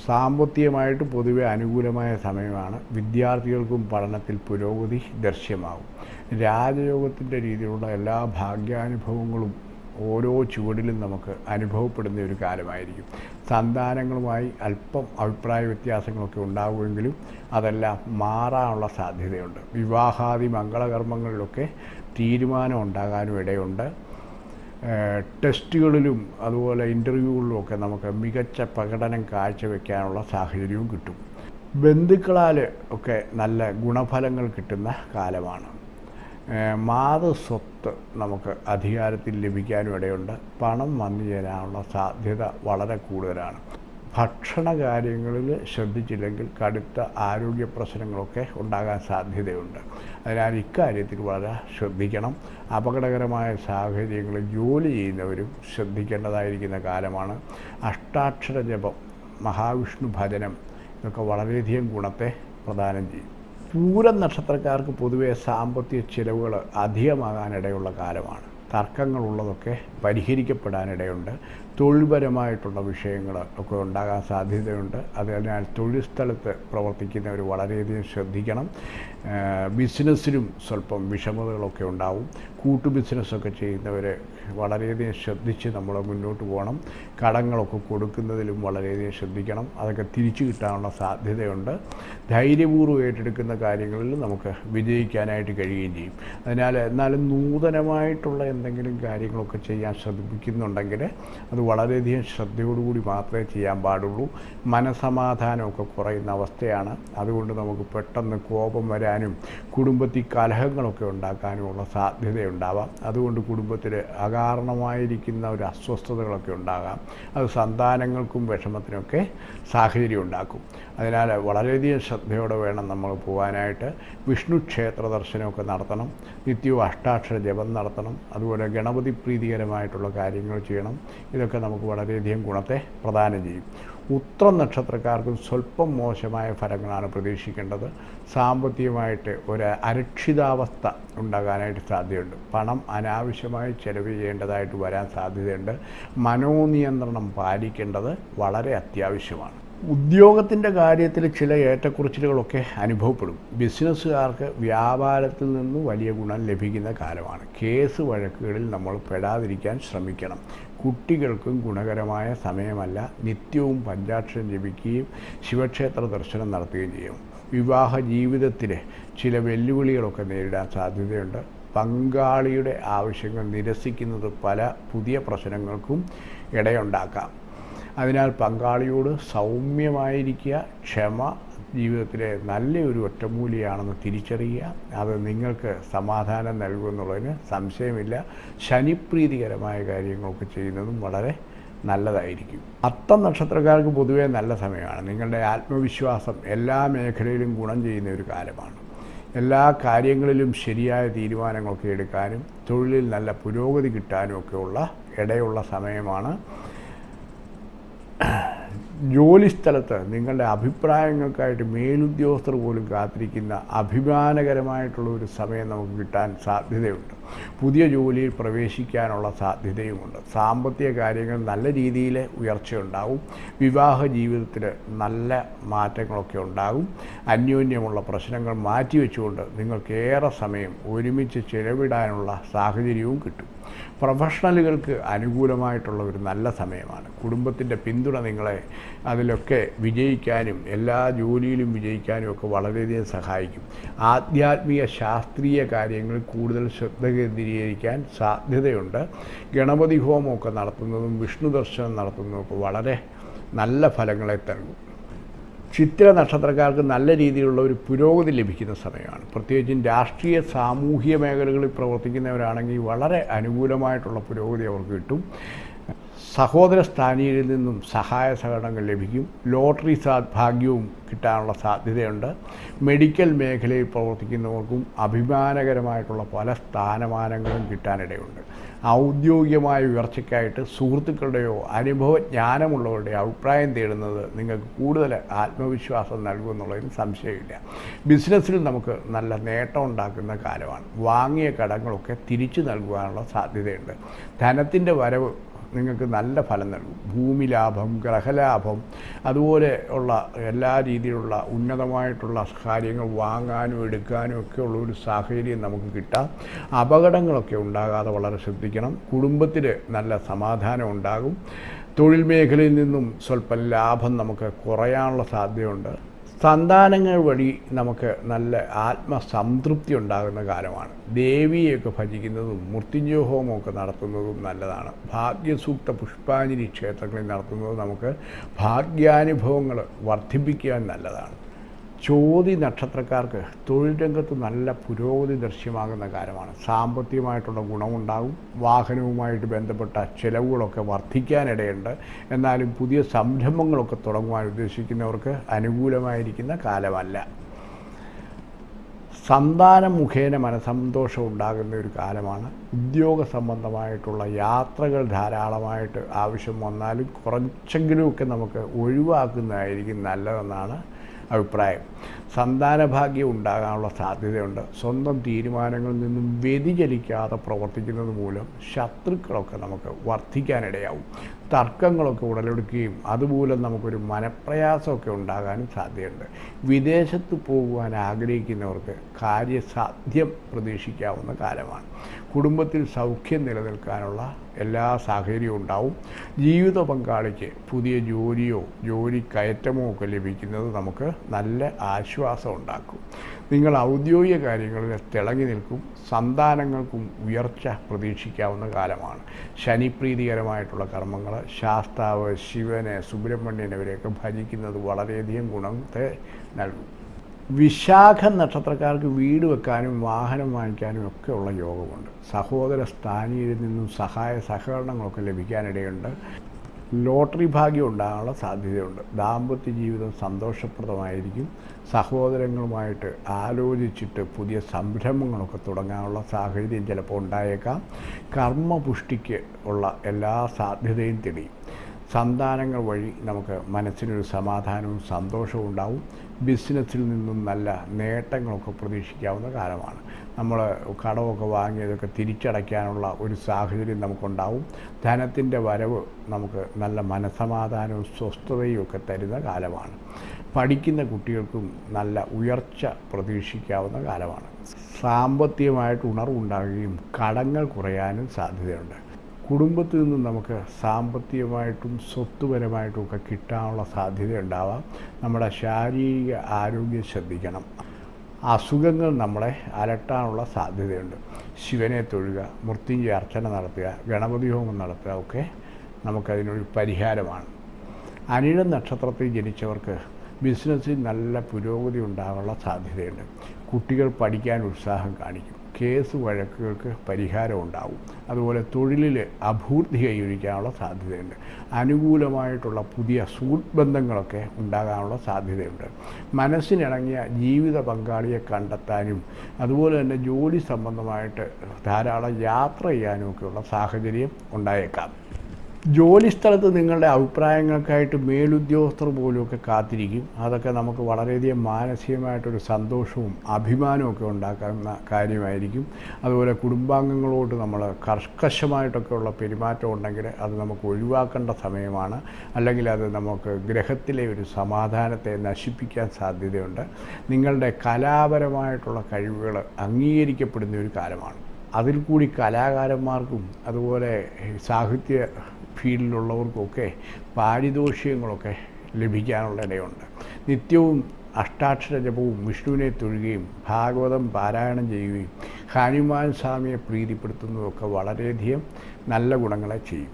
സാമ്പത്തികമായിട്ട് പൊതുവെ അനുകൂലമായ സമയമാണ്. വിദ്യാർത്ഥികൾക്കും പഠനത്തിൽ പുരോഗതി ദൃശ്യമാകും. രാജയോഗത്തിന്റെ രീതിയിലുള്ള എല്ലാ ഭാഗ്യാനുഭവങ്ങളും ഓരോ ചുവടിലും നമുക്ക് അനുഭവപ്പെടുന്ന ഒരു കാലമായിരിക്കും. സന്താനങ്ങളുമായി അല്പം അഭിപ്രായ വ്യത്യാസങ്ങളൊക്കെ ഉണ്ടാവുമെങ്കിലും അതെല്ലാം മാറാനുള്ള സാധ്യതയുണ്ട്. വിവാഹാദി മംഗളകർമ്മങ്ങളിലൊക്കെ തീരുമാനം ഉണ്ടാകാനും ഇടയുണ്ട്. ടെസ്റ്റുകളിലും അതുപോലെ ഇന്റർവ്യൂകളിലും ഒക്കെ നമുക്ക് മികച്ച പ്രകടനം കാഴ്ചവെക്കാനുള്ള സാഹചര്യവും കിട്ടും. ബന്ധുക്കളാൽ ഒക്കെ നല്ല ഗുണഫലങ്ങൾ കിട്ടുന്ന കാലമാണ്. ഏഹ് മാതൃസ്വത്ത് നമുക്ക് അധികാരത്തിൽ ലഭിക്കാനും ഇടയുണ്ട്. പണം വന്നു ചേരാനുള്ള സാധ്യത വളരെ കൂടുതലാണ്. ഭക്ഷണ കാര്യങ്ങളിൽ ശ്രദ്ധിച്ചില്ലെങ്കിൽ കടുത്ത ആരോഗ്യ പ്രശ്നങ്ങളൊക്കെ ഉണ്ടാകാൻ സാധ്യതയുണ്ട്. അതിനാൽ ഇക്കാര്യത്തിൽ വളരെ ശ്രദ്ധിക്കണം. അപകടകരമായ സാഹചര്യങ്ങളിൽ ജോലി ചെയ്യുന്നവരും ശ്രദ്ധിക്കേണ്ടതായിരിക്കുന്ന കാലമാണ്. അഷ്ടാക്ഷര ജപം മഹാവിഷ്ണു ഭജനം ഇതൊക്കെ വളരെയധികം ഗുണത്തെ പ്രദാനം ചെയ്യും. പൂരം നക്ഷത്രക്കാർക്ക് പൊതുവെ സാമ്പത്തിക ചിലവുകൾ അധികമാകാനിടയുള്ള കാലമാണ്. തർക്കങ്ങളുള്ളതൊക്കെ പരിഹരിക്കപ്പെടാനിടയുണ്ട്. തൊഴിൽപരമായിട്ടുള്ള വിഷയങ്ങൾ ഒക്കെ ഉണ്ടാകാൻ സാധ്യതയുണ്ട്. അതിനാൽ തൊഴിൽ സ്ഥലത്ത് പ്രവർത്തിക്കുന്നവർ വളരെയധികം ശ്രദ്ധിക്കണം. ബിസിനസ്സിനും സ്വല്പം വിഷമതകളൊക്കെ ഉണ്ടാവും. കൂട്ടു ബിസിനസ്സൊക്കെ ചെയ്യുന്നവർ വളരെയധികം ശ്രദ്ധിച്ച് നമ്മൾ മുന്നോട്ട് പോകണം. കടങ്ങളൊക്കെ കൊടുക്കുന്നതിലും വളരെയധികം ശ്രദ്ധിക്കണം. അതൊക്കെ തിരിച്ചു കിട്ടാനുള്ള സാധ്യതയുണ്ട്. ധൈര്യപൂർവം ഏറ്റെടുക്കുന്ന കാര്യങ്ങളിൽ നമുക്ക് വിജയിക്കാനായിട്ട് കഴിയുകയും ചെയ്യും. അതിനാൽ എന്നാലും നൂതനമായിട്ടുള്ള എന്തെങ്കിലും കാര്യങ്ങളൊക്കെ ചെയ്യാൻ ശ്രമിക്കുന്നുണ്ടെങ്കിൽ അത് വളരെയധികം ശ്രദ്ധയോടുകൂടി മാത്രമേ ചെയ്യാൻ പാടുള്ളൂ. മനസമാധാനമൊക്കെ കുറയുന്ന അവസ്ഥയാണ്. അതുകൊണ്ട് നമുക്ക് പെട്ടെന്ന് കോപം വരാനും കുടുംബത്തിൽ കലഹങ്ങളൊക്കെ ഉണ്ടാക്കാനുമുള്ള സാധ്യതയുണ്ടാവാം. അതുകൊണ്ട് കുടുംബത്തിൽ അകാരണമായിരിക്കുന്ന ഒരു അസ്വസ്ഥതകളൊക്കെ ഉണ്ടാകാം. അത് സന്താനങ്ങൾക്കും വിഷമത്തിനൊക്കെ സാഹചര്യം ഉണ്ടാക്കും. അതിനാൽ വളരെയധികം ശ്രദ്ധയോടെ വേണം നമ്മൾ പോകാനായിട്ട് വിഷ്ണു ക്ഷേത്ര ദർശനമൊക്കെ നടത്തണം. നിത്യവും അഷ്ടാക്ഷര ജപം നടത്തണം. അതുപോലെ ഗണപതി പ്രീതികരമായിട്ടുള്ള കാര്യങ്ങൾ ചെയ്യണം. ഇതൊക്കെ നമുക്ക് വളരെയധികം ഗുണത്തെ പ്രദാനം ചെയ്യും. ഉത്ര നക്ഷത്രക്കാർക്കും സ്വല്പം മോശമായ ഫലങ്ങളാണ് പ്രതീക്ഷിക്കേണ്ടത്. സാമ്പത്തികമായിട്ട് ഒരു അരക്ഷിതാവസ്ഥ ഉണ്ടാകാനായിട്ട് സാധ്യതയുണ്ട്. പണം അനാവശ്യമായി ചെലവ് ചെയ്യേണ്ടതായിട്ട് വരാൻ സാധ്യതയുണ്ട്. മനോനിയന്ത്രണം പാലിക്കേണ്ടത് വളരെ അത്യാവശ്യമാണ്. ഉദ്യോഗത്തിന്റെ കാര്യത്തിൽ ചില ഏറ്റക്കുറച്ചിലുകളൊക്കെ അനുഭവപ്പെടും. ബിസിനസ്സുകാർക്ക് വ്യാപാരത്തിൽ നിന്ന് വലിയ ഗുണം ലഭിക്കുന്ന കാലമാണ്. കേസ് വഴക്കുകളിൽ നമ്മൾ പെടാതിരിക്കാൻ ശ്രമിക്കണം. കുട്ടികൾക്കും ഗുണകരമായ സമയമല്ല നിത്യവും പഞ്ചാക്ഷരം ജപിക്കുകയും ശിവക്ഷേത്ര ദർശനം നടത്തുകയും ചെയ്യും. വിവാഹ ജീവിതത്തിലെ ചില വെല്ലുവിളികളൊക്കെ നേരിടാൻ സാധ്യതയുണ്ട്. പങ്കാളിയുടെ ആവശ്യങ്ങൾ നിരസിക്കുന്നത് പല പുതിയ പ്രശ്നങ്ങൾക്കും ഇടയുണ്ടാക്കാം. അതിനാൽ പങ്കാളിയോട് സൗമ്യമായിരിക്കുക ക്ഷമ ജീവിതത്തിലെ നല്ലൊരു ഒറ്റമൂലിയാണെന്ന് തിരിച്ചറിയുക. അത് നിങ്ങൾക്ക് സമാധാനം നൽകുമെന്നുള്ളതിന് സംശയമില്ല. ശനിപ്രീതികരമായ കാര്യങ്ങളൊക്കെ ചെയ്യുന്നതും വളരെ നല്ലതായിരിക്കും. അത്തം നക്ഷത്രക്കാർക്ക് പൊതുവേ നല്ല സമയമാണ്. നിങ്ങളുടെ ആത്മവിശ്വാസം എല്ലാ മേഖലയിലും ഗുണം ചെയ്യുന്ന ഒരു കാലമാണ് എല്ലാ കാര്യങ്ങളിലും ശരിയായ തീരുമാനങ്ങളൊക്കെ എടുക്കാനും തൊഴിലിൽ നല്ല പുരോഗതി കിട്ടാനും ഒക്കെയുള്ള ഇടയുള്ള സമയമാണ്. ജോലിസ്ഥലത്ത് നിങ്ങളുടെ അഭിപ്രായങ്ങൾക്കായിട്ട് മേലുദ്യോഗസ്ഥർ പോലും കാത്തിരിക്കുന്ന അഭിമാനകരമായിട്ടുള്ള ഒരു സമയം നമുക്ക് കിട്ടാൻ സാധ്യതയുണ്ട്. പുതിയ ജോലിയിൽ പ്രവേശിക്കാനുള്ള സാധ്യതയുമുണ്ട്. സാമ്പത്തിക കാര്യങ്ങൾ നല്ല രീതിയിൽ ഉയർച്ചയുണ്ടാകും വിവാഹ ജീവിതത്തിൽ നല്ല മാറ്റങ്ങളൊക്കെ ഉണ്ടാകും. അന്യോന്യമുള്ള പ്രശ്നങ്ങൾ മാറ്റിവെച്ചുകൊണ്ട് നിങ്ങൾക്ക് ഏറെ സമയം ഒരുമിച്ച് ചിലവിടാനുള്ള സാഹചര്യവും കിട്ടും. പ്രൊഫഷണലുകൾക്ക് അനുകൂലമായിട്ടുള്ള ഒരു നല്ല സമയമാണ്. കുടുംബത്തിന്റെ പിന്തുണ നിങ്ങളെ അതിലൊക്കെ വിജയിക്കാനും എല്ലാ ജോലിയിലും വിജയിക്കാനും ഒക്കെ വളരെയധികം സഹായിക്കും. ആധ്യാത്മിക ശാസ്ത്രീയ കാര്യങ്ങൾ കൂടുതൽ ശ്രദ്ധ കേന്ദ്രീകരിക്കാൻ സാധ്യതയുണ്ട്. ഗണപതി ഹോമമൊക്കെ നടത്തുന്നതും വിഷ്ണു ദർശനം നടത്തുന്നതും ഒക്കെ വളരെ നല്ല ഫലങ്ങളെ നൽകും ചിത്ര നക്ഷത്രക്കാർക്ക് നല്ല രീതിയിലുള്ള ഒരു പുരോഗതി ലഭിക്കുന്ന സമയമാണ്. പ്രത്യേകിച്ചും രാഷ്ട്രീയ സാമൂഹിക മേഖലകളിൽ പ്രവർത്തിക്കുന്നവരാണെങ്കിൽ വളരെ അനുകൂലമായിട്ടുള്ള പുരോഗതി അവർക്ക് കിട്ടും. സഹോദര സ്ഥാനീയരിൽ നിന്നും സഹായ സഹകരണങ്ങൾ ലഭിക്കും. ലോട്ടറി ഭാഗ്യവും കിട്ടാനുള്ള സാധ്യതയുണ്ട്. മെഡിക്കൽ മേഖലയിൽ പ്രവർത്തിക്കുന്നവർക്കും അഭിമാനകരമായിട്ടുള്ള പല സ്ഥാനമാനങ്ങളും കിട്ടാനിടയുണ്ട്. ഔദ്യോഗികമായ ഉയർച്ചയ്ക്കായിട്ട് സുഹൃത്തുക്കളുടെയോ അനുഭവജ്ഞാനമുള്ളവരുടെയോ അഭിപ്രായം തേടുന്നത് നിങ്ങൾക്ക് കൂടുതൽ ആത്മവിശ്വാസം നൽകുമെന്നുള്ളതിന് സംശയമില്ല. ബിസിനസ്സിൽ നമുക്ക് നല്ല നേട്ടം ഉണ്ടാക്കുന്ന കാലമാണ് വാങ്ങിയ കടങ്ങളൊക്കെ തിരിച്ചു നൽകുവാനുള്ള സാധ്യതയുണ്ട്. ധനത്തിന്റെ വരവ് നിങ്ങൾക്ക് നല്ല ഫലം നൽകും. ഭൂമി ലാഭം ഗ്രഹലാഭം അതുപോലെ ഉള്ള എല്ലാ രീതിയിലുള്ള ഉന്നതമായിട്ടുള്ള കാര്യങ്ങൾ വാങ്ങാനും എടുക്കാനും ഒക്കെ ഉള്ള ഒരു സാഹചര്യം നമുക്ക് കിട്ടാം. അപകടങ്ങളൊക്കെ ഉണ്ടാകാതെ വളരെ ശ്രദ്ധിക്കണം. കുടുംബത്തിൽ നല്ല സമാധാനം ഉണ്ടാകും. തൊഴിൽ മേഖലയിൽ നിന്നും സ്വല്പം ലാഭം നമുക്ക് കുറയാനുള്ള സാധ്യതയുണ്ട്. സന്താനങ്ങൾ വഴി നമുക്ക് നല്ല ആത്മസംതൃപ്തി ഉണ്ടാകുന്ന കാലമാണ്. ദേവിയെയൊക്കെ ഭജിക്കുന്നതും മൃത്യുഞ്ജയഹോമം ഒക്കെ നടത്തുന്നതും നല്ലതാണ്. ഭാഗ്യസൂക്ത പുഷ്പാഞ്ജലി ക്ഷേത്രങ്ങളിൽ നടത്തുന്നത് നമുക്ക് ഭാഗ്യാനുഭവങ്ങൾ വർദ്ധിപ്പിക്കാൻ നല്ലതാണ്. ചോതി നക്ഷത്രക്കാർക്ക് തൊഴിൽ രംഗത്ത് നല്ല പുരോഗതി ദൃശ്യമാകുന്ന കാര്യമാണ്. സാമ്പത്തികമായിട്ടുള്ള ഗുണമുണ്ടാകും. വാഹനവുമായിട്ട് ബന്ധപ്പെട്ട ചിലവുകളൊക്കെ വർദ്ധിക്കാനിടയുണ്ട്. എന്നാലും പുതിയ സംരംഭങ്ങളൊക്കെ തുടങ്ങുവാൻ ഉദ്ദേശിക്കുന്നവർക്ക് അനുകൂലമായിരിക്കുന്ന കാലമല്ല. സന്താനം മുഖേന മനസന്തോഷം ഉണ്ടാകുന്ന ഒരു കാലമാണ്. ഉദ്യോഗ സംബന്ധമായിട്ടുള്ള യാത്രകൾ ധാരാളമായിട്ട് ആവശ്യം വന്നാലും കുറച്ചെങ്കിലുമൊക്കെ നമുക്ക് ഒഴിവാക്കുന്നതായിരിക്കും നല്ലതെന്നാണ് അഭിപ്രായം. സന്താനഭാഗ്യം ഉണ്ടാകാനുള്ള സാധ്യതയുണ്ട്. സ്വന്തം തീരുമാനങ്ങളിൽ നിന്നും വ്യതിചലിക്കാതെ പ്രവർത്തിക്കുന്നത് മൂലം ശത്രുക്കളൊക്കെ നമുക്ക് വർദ്ധിക്കാനിടയാവും. തർക്കങ്ങളൊക്കെ ഉടലെടുക്കുകയും അതുമൂലം നമുക്കൊരു മനപ്രയാസമൊക്കെ ഉണ്ടാകാനും സാധ്യതയുണ്ട്. വിദേശത്ത് പോകുവാൻ ആഗ്രഹിക്കുന്നവർക്ക് കാര്യസാധ്യം പ്രതീക്ഷിക്കാവുന്ന കാലമാണ്. കുടുംബത്തിൽ സൗഖ്യം നിലനിൽക്കാനുള്ള എല്ലാ സാഹചര്യവും ഉണ്ടാവും. ജീവിത പങ്കാളിക്ക് പുതിയ ജോലിയോ ജോലി കയറ്റമോ ഒക്കെ ലഭിക്കുന്നത് നമുക്ക് നല്ല ആശ്വാസം ഉണ്ടാക്കും. നിങ്ങൾ ഔദ്യോഗിക കാര്യങ്ങളിൽ തിളങ്ങി നിൽക്കും. സന്താനങ്ങൾക്കും ഉയർച്ച പ്രതീക്ഷിക്കാവുന്ന കാലമാണ്. ശനിപ്രീതികരമായിട്ടുള്ള കർമ്മങ്ങൾ ശാസ്താവ് ശിവനെ സുബ്രഹ്മണ്യനെ ഇവരെയൊക്കെ ഭജിക്കുന്നത് വളരെയധികം ഗുണത്തെ നൽകും. വിശാഖ നക്ഷത്രക്കാർക്ക് വീട് വെക്കാനും വാഹനം വാങ്ങിക്കാനും ഒക്കെ ഉള്ള യോഗമുണ്ട്. സഹോദര സ്ഥാനീയരിൽ നിന്നും സഹായ സഹകരണങ്ങളൊക്കെ ലഭിക്കാനിടയുണ്ട്. ലോട്ടറി ഭാഗ്യം ഉണ്ടാകാനുള്ള സാധ്യതയുണ്ട്. ദാമ്പത്യ ജീവിതം സന്തോഷപ്രദമായിരിക്കും. സഹോദരങ്ങളുമായിട്ട് ആലോചിച്ചിട്ട് പുതിയ സംരംഭങ്ങളൊക്കെ തുടങ്ങാനുള്ള സാഹചര്യം ചിലപ്പോൾ ഉണ്ടായേക്കാം. കർമ്മപുഷ്ടിക്ക് ഉള്ള എല്ലാ സാധ്യതയും തെളിയും സന്താനങ്ങൾ വഴി നമുക്ക് മനസ്സിനൊരു സമാധാനവും സന്തോഷവും ഉണ്ടാവും. ബിസിനസ്സിൽ നിന്നും നല്ല നേട്ടങ്ങളൊക്കെ പ്രതീക്ഷിക്കാവുന്ന കാലമാണ്. നമ്മൾ കടമൊക്കെ വാങ്ങിയതൊക്കെ തിരിച്ചടയ്ക്കാനുള്ള ഒരു സാഹചര്യം നമുക്കുണ്ടാവും. ധനത്തിന്റെ വരവ് നമുക്ക് നല്ല മനസമാധാനവും സ്വസ്ഥതയും ഒക്കെ തരുന്ന കാലമാണ്. പഠിക്കുന്ന കുട്ടികൾക്കും നല്ല ഉയർച്ച പ്രതീക്ഷിക്കാവുന്ന കാലമാണ്. സാമ്പത്തികമായിട്ട് ഉണർവുണ്ടാകുകയും കടങ്ങൾ കുറയാനും സാധ്യതയുണ്ട്. കുടുംബത്തിൽ നിന്ന് നമുക്ക് സാമ്പത്തികമായിട്ടും സ്വത്തുപരമായിട്ടും ഒക്കെ കിട്ടാനുള്ള സാധ്യത ഉണ്ടാവാം. നമ്മുടെ ശാരീരിക ആരോഗ്യം ശ്രദ്ധിക്കണം. അസുഖങ്ങൾ നമ്മളെ അലട്ടാനുള്ള സാധ്യതയുണ്ട്. ശിവനെ തൊഴുക മൃത്യുഞ്ജയ അർച്ചന നടത്തുക ഗണപതി ഹോമം നടത്തുക ഒക്കെ നമുക്കതിനൊരു പരിഹാരമാണ്. അനിഴ നക്ഷത്രത്തിൽ ജനിച്ചവർക്ക് ബിസിനസ്സിൽ നല്ല പുരോഗതി ഉണ്ടാകാനുള്ള സാധ്യതയുണ്ട്. കുട്ടികൾ പഠിക്കാൻ ഉത്സാഹം കാണിക്കും. കേസ് വഴക്കുകൾക്ക് പരിഹാരം ഉണ്ടാവും അതുപോലെ തൊഴിലിൽ അഭൂർത്തി കൈവരിക്കാനുള്ള സാധ്യതയുണ്ട്. അനുകൂലമായിട്ടുള്ള പുതിയ സുഹൃത്ത് ബന്ധങ്ങളൊക്കെ ഉണ്ടാകാനുള്ള സാധ്യതയുണ്ട്. മനസ്സിനിണങ്ങിയ ജീവിത പങ്കാളിയെ കണ്ടെത്താനും അതുപോലെ തന്നെ ജോലി സംബന്ധമായിട്ട് ധാരാളം യാത്ര ചെയ്യാനും ഒക്കെയുള്ള സാഹചര്യം ഉണ്ടായേക്കാം. ജോലി സ്ഥലത്ത് നിങ്ങളുടെ അഭിപ്രായങ്ങൾക്കായിട്ട് മേലുദ്യോഗസ്ഥർ പോലുമൊക്കെ കാത്തിരിക്കും. അതൊക്കെ നമുക്ക് വളരെയധികം മാനസികമായിട്ടൊരു സന്തോഷവും അഭിമാനവും ഒക്കെ ഉണ്ടാക്കുന്ന കാര്യമായിരിക്കും. അതുപോലെ കുടുംബാംഗങ്ങളോട് നമ്മൾ കർക്കശമായിട്ടൊക്കെ ഉള്ള പെരുമാറ്റം ഉണ്ടെങ്കിൽ അത് നമുക്ക് ഒഴിവാക്കേണ്ട സമയമാണ്. അല്ലെങ്കിൽ അത് നമുക്ക് ഗ്രഹത്തിലെ ഒരു സമാധാനത്തെ നശിപ്പിക്കാൻ സാധ്യതയുണ്ട്. നിങ്ങളുടെ കലാപരമായിട്ടുള്ള കഴിവുകൾ അംഗീകരിക്കപ്പെടുന്ന ഒരു കാലമാണ്. അതിൽ കൂടി കലാകാരന്മാർക്കും അതുപോലെ സാഹിത്യ ഫീൽഡിലുള്ളവർക്കൊക്കെ പാരിതോഷികങ്ങളൊക്കെ ലഭിക്കാനുള്ള ഇടയുണ്ട്. നിത്യവും അഷ്ടാക്ഷര ജപവും വിഷ്ണുവിനെ തൊഴുകയും ഭാഗവതം പാരായണം ചെയ്യുകയും ഹനുമാൻ സ്വാമിയെ പ്രീതിപ്പെടുത്തുന്നതൊക്കെ വളരെയധികം നല്ല ഗുണങ്ങളെ ചെയ്യും.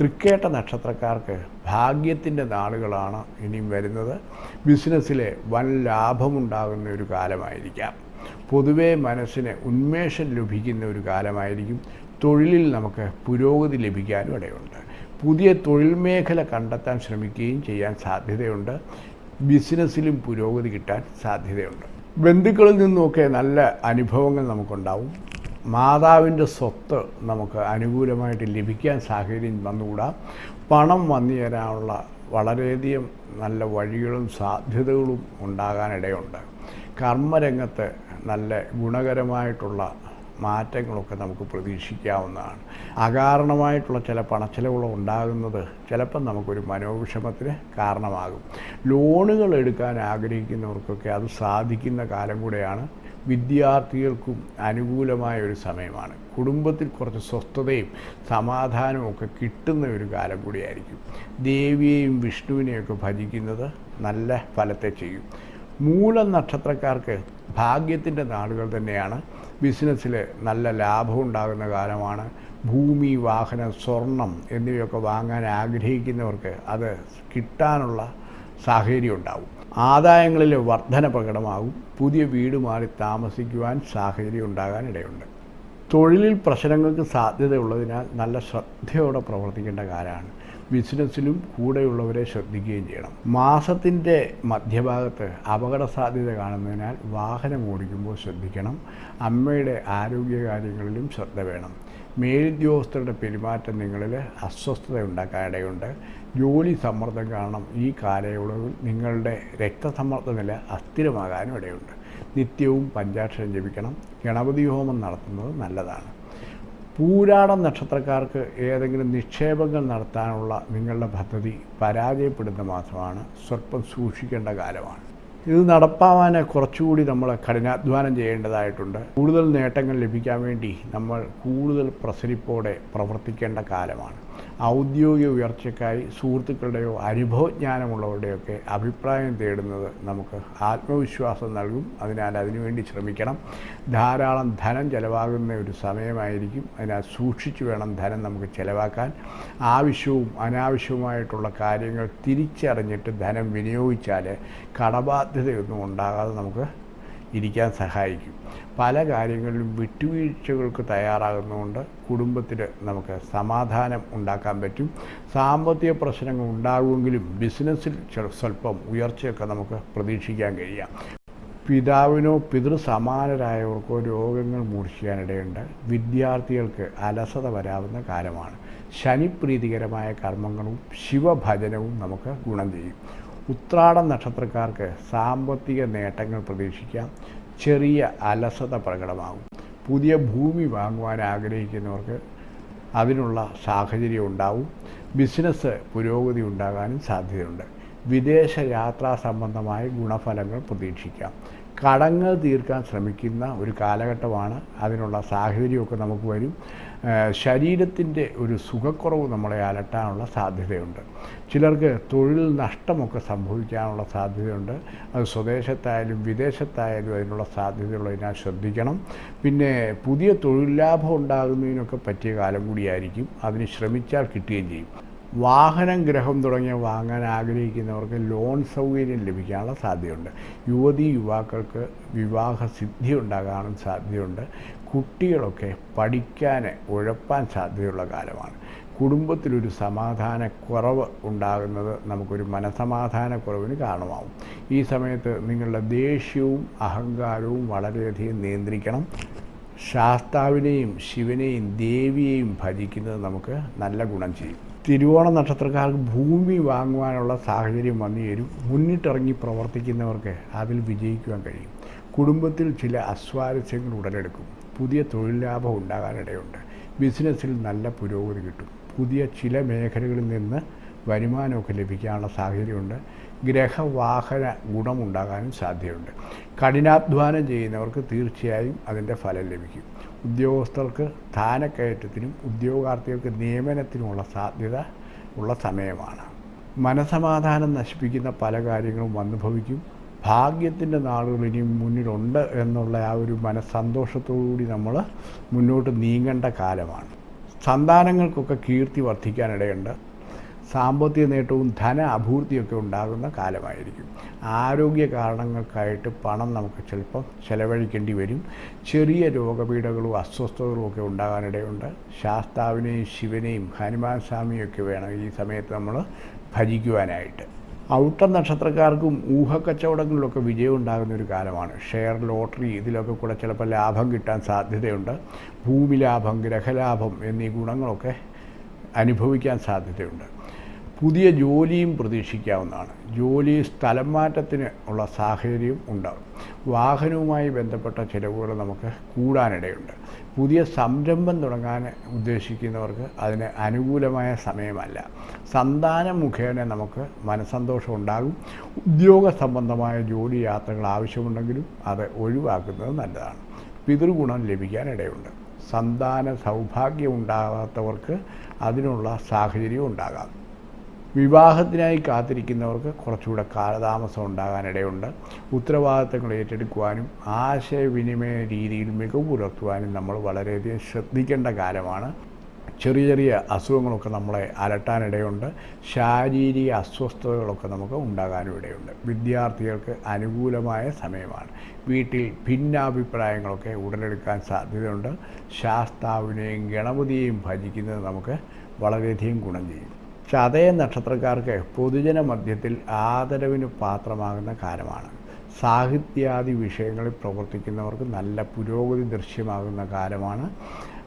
തൃക്കേട്ട നക്ഷത്രക്കാർക്ക് ഭാഗ്യത്തിന്റെ നാളുകളാണ് ഇനിയും വരുന്നത്. ബിസിനസ്സിലെ വൻ ലാഭമുണ്ടാകുന്ന ഒരു കാലമായിരിക്കാം. പൊതുവേ മനസ്സിന് ഉന്മേഷം ലഭിക്കുന്ന ഒരു കാലമായിരിക്കും. തൊഴിലിൽ നമുക്ക് പുരോഗതി ലഭിക്കാനും ഇടയുണ്ട്. പുതിയ തൊഴിൽ മേഖല കണ്ടെത്താൻ ശ്രമിക്കുകയും ചെയ്യാൻ സാധ്യതയുണ്ട്. ബിസിനസ്സിലും പുരോഗതി കിട്ടാൻ സാധ്യതയുണ്ട്. ബന്ധുക്കളിൽ നിന്നുമൊക്കെ നല്ല അനുഭവങ്ങൾ നമുക്കുണ്ടാവും. മാതാവിന്റെ സ്വത്ത് നമുക്ക് അനുകൂലമായിട്ട് ലഭിക്കാൻ സാഹചര്യം വന്നുകൂടാ. പണം വന്നു തരാനുള്ള വളരെയധികം നല്ല വഴികളും സാധ്യതകളും ഉണ്ടാകാനിടയുണ്ട്. കർമ്മരംഗത്ത് നല്ല ഗുണകരമായിട്ടുള്ള മാറ്റങ്ങളൊക്കെ നമുക്ക് പ്രതീക്ഷിക്കാവുന്നതാണ്. അകാരണമായിട്ടുള്ള ചില പണച്ചെലവുകൾ ഉണ്ടാകുന്നത് ചിലപ്പം നമുക്കൊരു മനോവിഷമത്തിന് കാരണമാകും. ലോണുകൾ എടുക്കാൻ ആഗ്രഹിക്കുന്നവർക്കൊക്കെ അത് സാധിക്കുന്ന കാലം കൂടെയാണ് വിദ്യാർത്ഥികൾക്കും അനുകൂലമായ ഒരു സമയമാണ്. കുടുംബത്തിൽ കുറച്ച് സ്വസ്ഥതയും സമാധാനവും ഒക്കെ കിട്ടുന്ന ഒരു കാലം കൂടിയായിരിക്കും. ദേവിയെയും വിഷ്ണുവിനെയൊക്കെ ഭജിക്കുന്നത് നല്ല ഫലത്തെ ചെയ്യും. മൂല നക്ഷത്രക്കാർക്ക് ഭാഗ്യത്തിന്റെ നാളുകൾ തന്നെയാണ്. ബിസിനസ്സിൽ നല്ല ലാഭം ഉണ്ടാകുന്ന കാലമാണ്. ഭൂമി വാഹനം സ്വർണം എന്നിവയൊക്കെ വാങ്ങാൻ ആഗ്രഹിക്കുന്നവർക്ക് അത് കിട്ടാനുള്ള സാഹചര്യം ഉണ്ടാവും. ആദായങ്ങളിൽ വർധന പ്രകടമാകും. പുതിയ വീട് മാറി താമസിക്കുവാൻ സാഹചര്യം ഉണ്ടാകാൻ ഇടയുണ്ട്. തൊഴിലിൽ പ്രശ്നങ്ങൾക്ക് സാധ്യതയുള്ളതിനാൽ നല്ല ശ്രദ്ധയോടെ പ്രവർത്തിക്കേണ്ട കാലമാണ്. ബിസിനസ്സിലും കൂടെയുള്ളവരെ ശ്രദ്ധിക്കുകയും ചെയ്യണം. മാസത്തിന്റെ മധ്യഭാഗത്ത് അപകട സാധ്യത കാണുന്നതിനാൽ വാഹനം ഓടിക്കുമ്പോൾ ശ്രദ്ധിക്കണം. അമ്മയുടെ ആരോഗ്യകാര്യങ്ങളിലും ശ്രദ്ധ വേണം. മേലുദ്യോഗസ്ഥരുടെ പെരുമാറ്റം നിങ്ങളിൽ അസ്വസ്ഥത ഉണ്ടാക്കാനിടയുണ്ട്. ജോലി സമ്മർദ്ദം കാരണം ഈ കാലയളവിൽ നിങ്ങളുടെ രക്തസമ്മർദ്ദ നില അസ്ഥിരമാകാനും ഇടയുണ്ട്. നിത്യവും പഞ്ചാക്ഷരം ജപിക്കണം. ഗണപതി ഹോമം നടത്തുന്നത് നല്ലതാണ്. പൂരാടം നക്ഷത്രക്കാർക്ക് ഏതെങ്കിലും നിക്ഷേപങ്ങൾ നടത്താനുള്ള നിങ്ങളുടെ പദ്ധതി പരാജയപ്പെടുന്ന മാസമാണ് സ്വല്പം സൂക്ഷിക്കേണ്ട കാലമാണ്. ഇത് നടപ്പാവാൻ കുറച്ചുകൂടി നമ്മൾ കഠിനാധ്വാനം ചെയ്യേണ്ടതായിട്ടുണ്ട്. കൂടുതൽ നേട്ടങ്ങൾ ലഭിക്കാൻ വേണ്ടി നമ്മൾ കൂടുതൽ പ്രസരിപ്പോടെ പ്രവർത്തിക്കേണ്ട കാലമാണ്. ഔദ്യോഗിക ഉയർച്ചയ്ക്കായി സുഹൃത്തുക്കളുടെയോ അനുഭവജ്ഞാനമുള്ളവരുടെയൊക്കെ അഭിപ്രായം തേടുന്നത് നമുക്ക് ആത്മവിശ്വാസം നൽകും. അതിനാൽ അതിനുവേണ്ടി ശ്രമിക്കണം. ധാരാളം ധനം ചിലവാകുന്ന ഒരു സമയമായിരിക്കും. അതിനാൽ സൂക്ഷിച്ചു വേണം ധനം നമുക്ക് ചിലവാക്കാൻ. ആവശ്യവും അനാവശ്യവുമായിട്ടുള്ള കാര്യങ്ങൾ തിരിച്ചറിഞ്ഞിട്ട് ധനം വിനിയോഗിച്ചാൽ കടബാധ്യതയൊന്നും ഉണ്ടാകാതെ നമുക്ക് ഇരിക്കാൻ സഹായിക്കും. പല കാര്യങ്ങളിലും വിട്ടുവീഴ്ചകൾക്ക് തയ്യാറാകുന്നതുകൊണ്ട് കുടുംബത്തിൽ നമുക്ക് സമാധാനം ഉണ്ടാക്കാൻ പറ്റും. സാമ്പത്തിക പ്രശ്നങ്ങൾ ഉണ്ടാകുമെങ്കിലും ബിസിനസ്സിൽ സ്വല്പം ഉയർച്ചയൊക്കെ നമുക്ക് പ്രതീക്ഷിക്കാൻ കഴിയാം. പിതാവിനോ പിതൃസമാനരായവർക്കോ രോഗങ്ങൾ മൂർച്ഛിക്കാനിടയുണ്ട്. വിദ്യാർത്ഥികൾക്ക് അലസത വരാവുന്ന കാലമാണ്. ശനിപ്രീതികരമായ കർമ്മങ്ങളും ശിവഭജനവും നമുക്ക് ഗുണം ചെയ്യും. ഉത്രാടം നക്ഷത്രക്കാർക്ക് സാമ്പത്തിക നേട്ടങ്ങൾ പ്രതീക്ഷിക്കാം. ചെറിയ അലസത പ്രകടമാകും. പുതിയ ഭൂമി വാങ്ങുവാൻ ആഗ്രഹിക്കുന്നവർക്ക് അതിനുള്ള സാഹചര്യം ഉണ്ടാവും. ബിസിനസ് പുരോഗതി ഉണ്ടാകാനും സാധ്യതയുണ്ട്. വിദേശ യാത്രാ സംബന്ധമായ ഗുണഫലങ്ങൾ പ്രതീക്ഷിക്കാം. കടങ്ങൾ തീർക്കാൻ ശ്രമിക്കുന്ന ഒരു കാലഘട്ടമാണ്. അതിനുള്ള സാഹചര്യമൊക്കെ നമുക്ക് വരും. ശരീരത്തിന്റെ ഒരു സുഖക്കുറവ് നമ്മളെ അലട്ടാനുള്ള സാധ്യതയുണ്ട്. ചിലർക്ക് തൊഴിൽ നഷ്ടമൊക്കെ സംഭവിക്കാനുള്ള സാധ്യതയുണ്ട്. അത് സ്വദേശത്തായാലും വിദേശത്തായാലും അതിനുള്ള സാധ്യതയുള്ളതിനാൽ ശ്രദ്ധിക്കണം. പിന്നെ പുതിയ തൊഴിൽ ലാഭം ഉണ്ടാകുന്നതിനൊക്കെ പറ്റിയ കാലം കൂടിയായിരിക്കും. അതിന് ശ്രമിച്ചാൽ കിട്ടുകയും ചെയ്യും. വാഹനം ഗ്രഹം തുടങ്ങിയ വാങ്ങാൻ ആഗ്രഹിക്കുന്നവർക്ക് ലോൺ സൗകര്യം ലഭിക്കാനുള്ള സാധ്യതയുണ്ട്. യുവതി യുവാക്കൾക്ക് വിവാഹ സിദ്ധി ഉണ്ടാകാനും സാധ്യതയുണ്ട്. കുട്ടികളൊക്കെ പഠിക്കാൻ ഉഴപ്പാൻ സാധ്യതയുള്ള കാലമാണ്. കുടുംബത്തിലൊരു സമാധാന കുറവ് ഉണ്ടാകുന്നത് നമുക്കൊരു മനസമാധാന കുറവിന് കാരണമാവും. ഈ സമയത്ത് നിങ്ങളുടെ ദേഷ്യവും അഹങ്കാരവും വളരെയധികം നിയന്ത്രിക്കണം. ശാസ്താവിനെയും ശിവനെയും ദേവിയെയും ഭജിക്കുന്നത് നമുക്ക് നല്ല ഗുണം ചെയ്യും. തിരുവോണ നക്ഷത്രക്കാർക്ക് ഭൂമി വാങ്ങുവാനുള്ള സാഹചര്യം വന്നു ചേരും. മുന്നിട്ടിറങ്ങി പ്രവർത്തിക്കുന്നവർക്ക് അതിൽ വിജയിക്കുവാൻ കഴിയും. കുടുംബത്തിൽ ചില അസ്വാരസ്യങ്ങൾ ഉടലെടുക്കും. പുതിയ തൊഴിൽ ലാഭം ഉണ്ടാകാനിടയുണ്ട്. ബിസിനസ്സിൽ നല്ല പുരോഗതി കിട്ടും. പുതിയ ചില മേഖലകളിൽ നിന്ന് വരുമാനമൊക്കെ ലഭിക്കാനുള്ള സാഹചര്യമുണ്ട്. ഗ്രഹവാഹന ഗുണമുണ്ടാകാനും സാധ്യതയുണ്ട്. കഠിനാധ്വാനം ചെയ്യുന്നവർക്ക് തീർച്ചയായും അതിന്റെ ഫലം ലഭിക്കും. ഉദ്യോഗസ്ഥർക്ക് സ്ഥാനക്കയറ്റത്തിനും ഉദ്യോഗാർത്ഥികൾക്ക് നിയമനത്തിനുമുള്ള സാധ്യത ഉള്ള സമയമാണ്. മനസമാധാനം നശിപ്പിക്കുന്ന പല കാര്യങ്ങളും വന്നു ഭവിക്കും ഭാഗ്യത്തിന്റെ നാളുകൾ ഇനിയും മുന്നിലുണ്ട് എന്നുള്ള ആ ഒരു മനസ്സന്തോഷത്തോടുകൂടി നമ്മൾ മുന്നോട്ട് നീങ്ങേണ്ട കാലമാണ്. സന്താനങ്ങൾക്കൊക്കെ കീർത്തി വർദ്ധിക്കാനിടയുണ്ട് സാമ്പത്തിക നേട്ടവും ധന അഭിവൃദ്ധിയൊക്കെ ഉണ്ടാകുന്ന കാലമായിരിക്കും. ആരോഗ്യ കാരണങ്ങൾക്കായിട്ട് പണം നമുക്ക് ചിലപ്പോൾ ചിലവഴിക്കേണ്ടി വരും. ചെറിയ രോഗപീഠകളും അസ്വസ്ഥതകളും ഒക്കെ ഉണ്ടാകാനിടയുണ്ട്. ശാസ്താവിനെയും ശിവനെയും ഹനുമാൻ സ്വാമിയൊക്കെ വേണം ഈ സമയത്ത് നമ്മൾ ഭജിക്കുവാനായിട്ട്. ഔട്ട നക്ഷത്രക്കാർക്കും ഊഹക്കച്ചവടങ്ങളിലൊക്കെ വിജയം ഉണ്ടാകുന്ന ഒരു കാലമാണ്. ഷെയർ ലോട്ടറി ഇതിലൊക്കെ കൂടെ ചിലപ്പോൾ ലാഭം കിട്ടാൻ സാധ്യതയുണ്ട്. ഭൂമി ലാഭം ഗ്രഹലാഭം എന്നീ ഗുണങ്ങളൊക്കെ അനുഭവിക്കാൻ സാധ്യതയുണ്ട്. പുതിയ ജോലിയും പ്രതീക്ഷിക്കാവുന്നതാണ്. ജോലി സ്ഥലം മാറ്റത്തിന് ഉള്ള സാഹചര്യം ഉണ്ടാകും വാഹനവുമായി ബന്ധപ്പെട്ട ചിലവുകൾ നമുക്ക് കൂടാനിടയുണ്ട്. പുതിയ സംരംഭം തുടങ്ങാൻ ഉദ്ദേശിക്കുന്നവർക്ക് അതിന് അനുകൂലമായ സമയമല്ല. സന്താനം മുഖേന നമുക്ക് മനസ്സന്തോഷം ഉണ്ടാകും. ഉദ്യോഗ സംബന്ധമായ ജോലി യാത്രകൾ ആവശ്യമുണ്ടെങ്കിലും അത് ഒഴിവാക്കുന്നത് നല്ലതാണ്. പിതൃഗുണം ലഭിക്കാനിടയുണ്ട് സന്താന സൗഭാഗ്യം ഉണ്ടാകാത്തവർക്ക് അതിനുള്ള സാഹചര്യം ഉണ്ടാകാം. വിവാഹത്തിനായി കാത്തിരിക്കുന്നവർക്ക് കുറച്ചുകൂടെ കാലതാമസം ഉണ്ടാകാനിടയുണ്ട്. ഉത്തരവാദിത്തങ്ങൾ ഏറ്റെടുക്കുവാനും ആശയവിനിമയ രീതിയിൽ മികവ് പുലർത്തുവാനും നമ്മൾ വളരെയധികം ശ്രദ്ധിക്കേണ്ട കാലമാണ് ചെറിയ ചെറിയ അസുഖങ്ങളൊക്കെ നമ്മളെ അലട്ടാനിടയുണ്ട്. ശാരീരിക അസ്വസ്ഥതകളൊക്കെ നമുക്ക് ഉണ്ടാകാനും ഇടയുണ്ട്. വിദ്യാർത്ഥികൾക്ക് അനുകൂലമായ സമയമാണ്. വീട്ടിൽ ഭിന്നാഭിപ്രായങ്ങളൊക്കെ ഉടലെടുക്കാൻ സാധ്യതയുണ്ട്. ശാസ്താവിനെയും ഗണപതിയെയും ഭജിക്കുന്നത് നമുക്ക് വളരെയധികം ഗുണം ചെയ്യും. ചതയ നക്ഷത്രക്കാർക്ക് പൊതുജന മധ്യത്തിൽ ആദരവിന് പാത്രമാകുന്ന കാലമാണ്. സാഹിത്യാദി വിഷയങ്ങളിൽ പ്രവർത്തിക്കുന്നവർക്ക് നല്ല പുരോഗതി ദൃശ്യമാകുന്ന കാലമാണ്.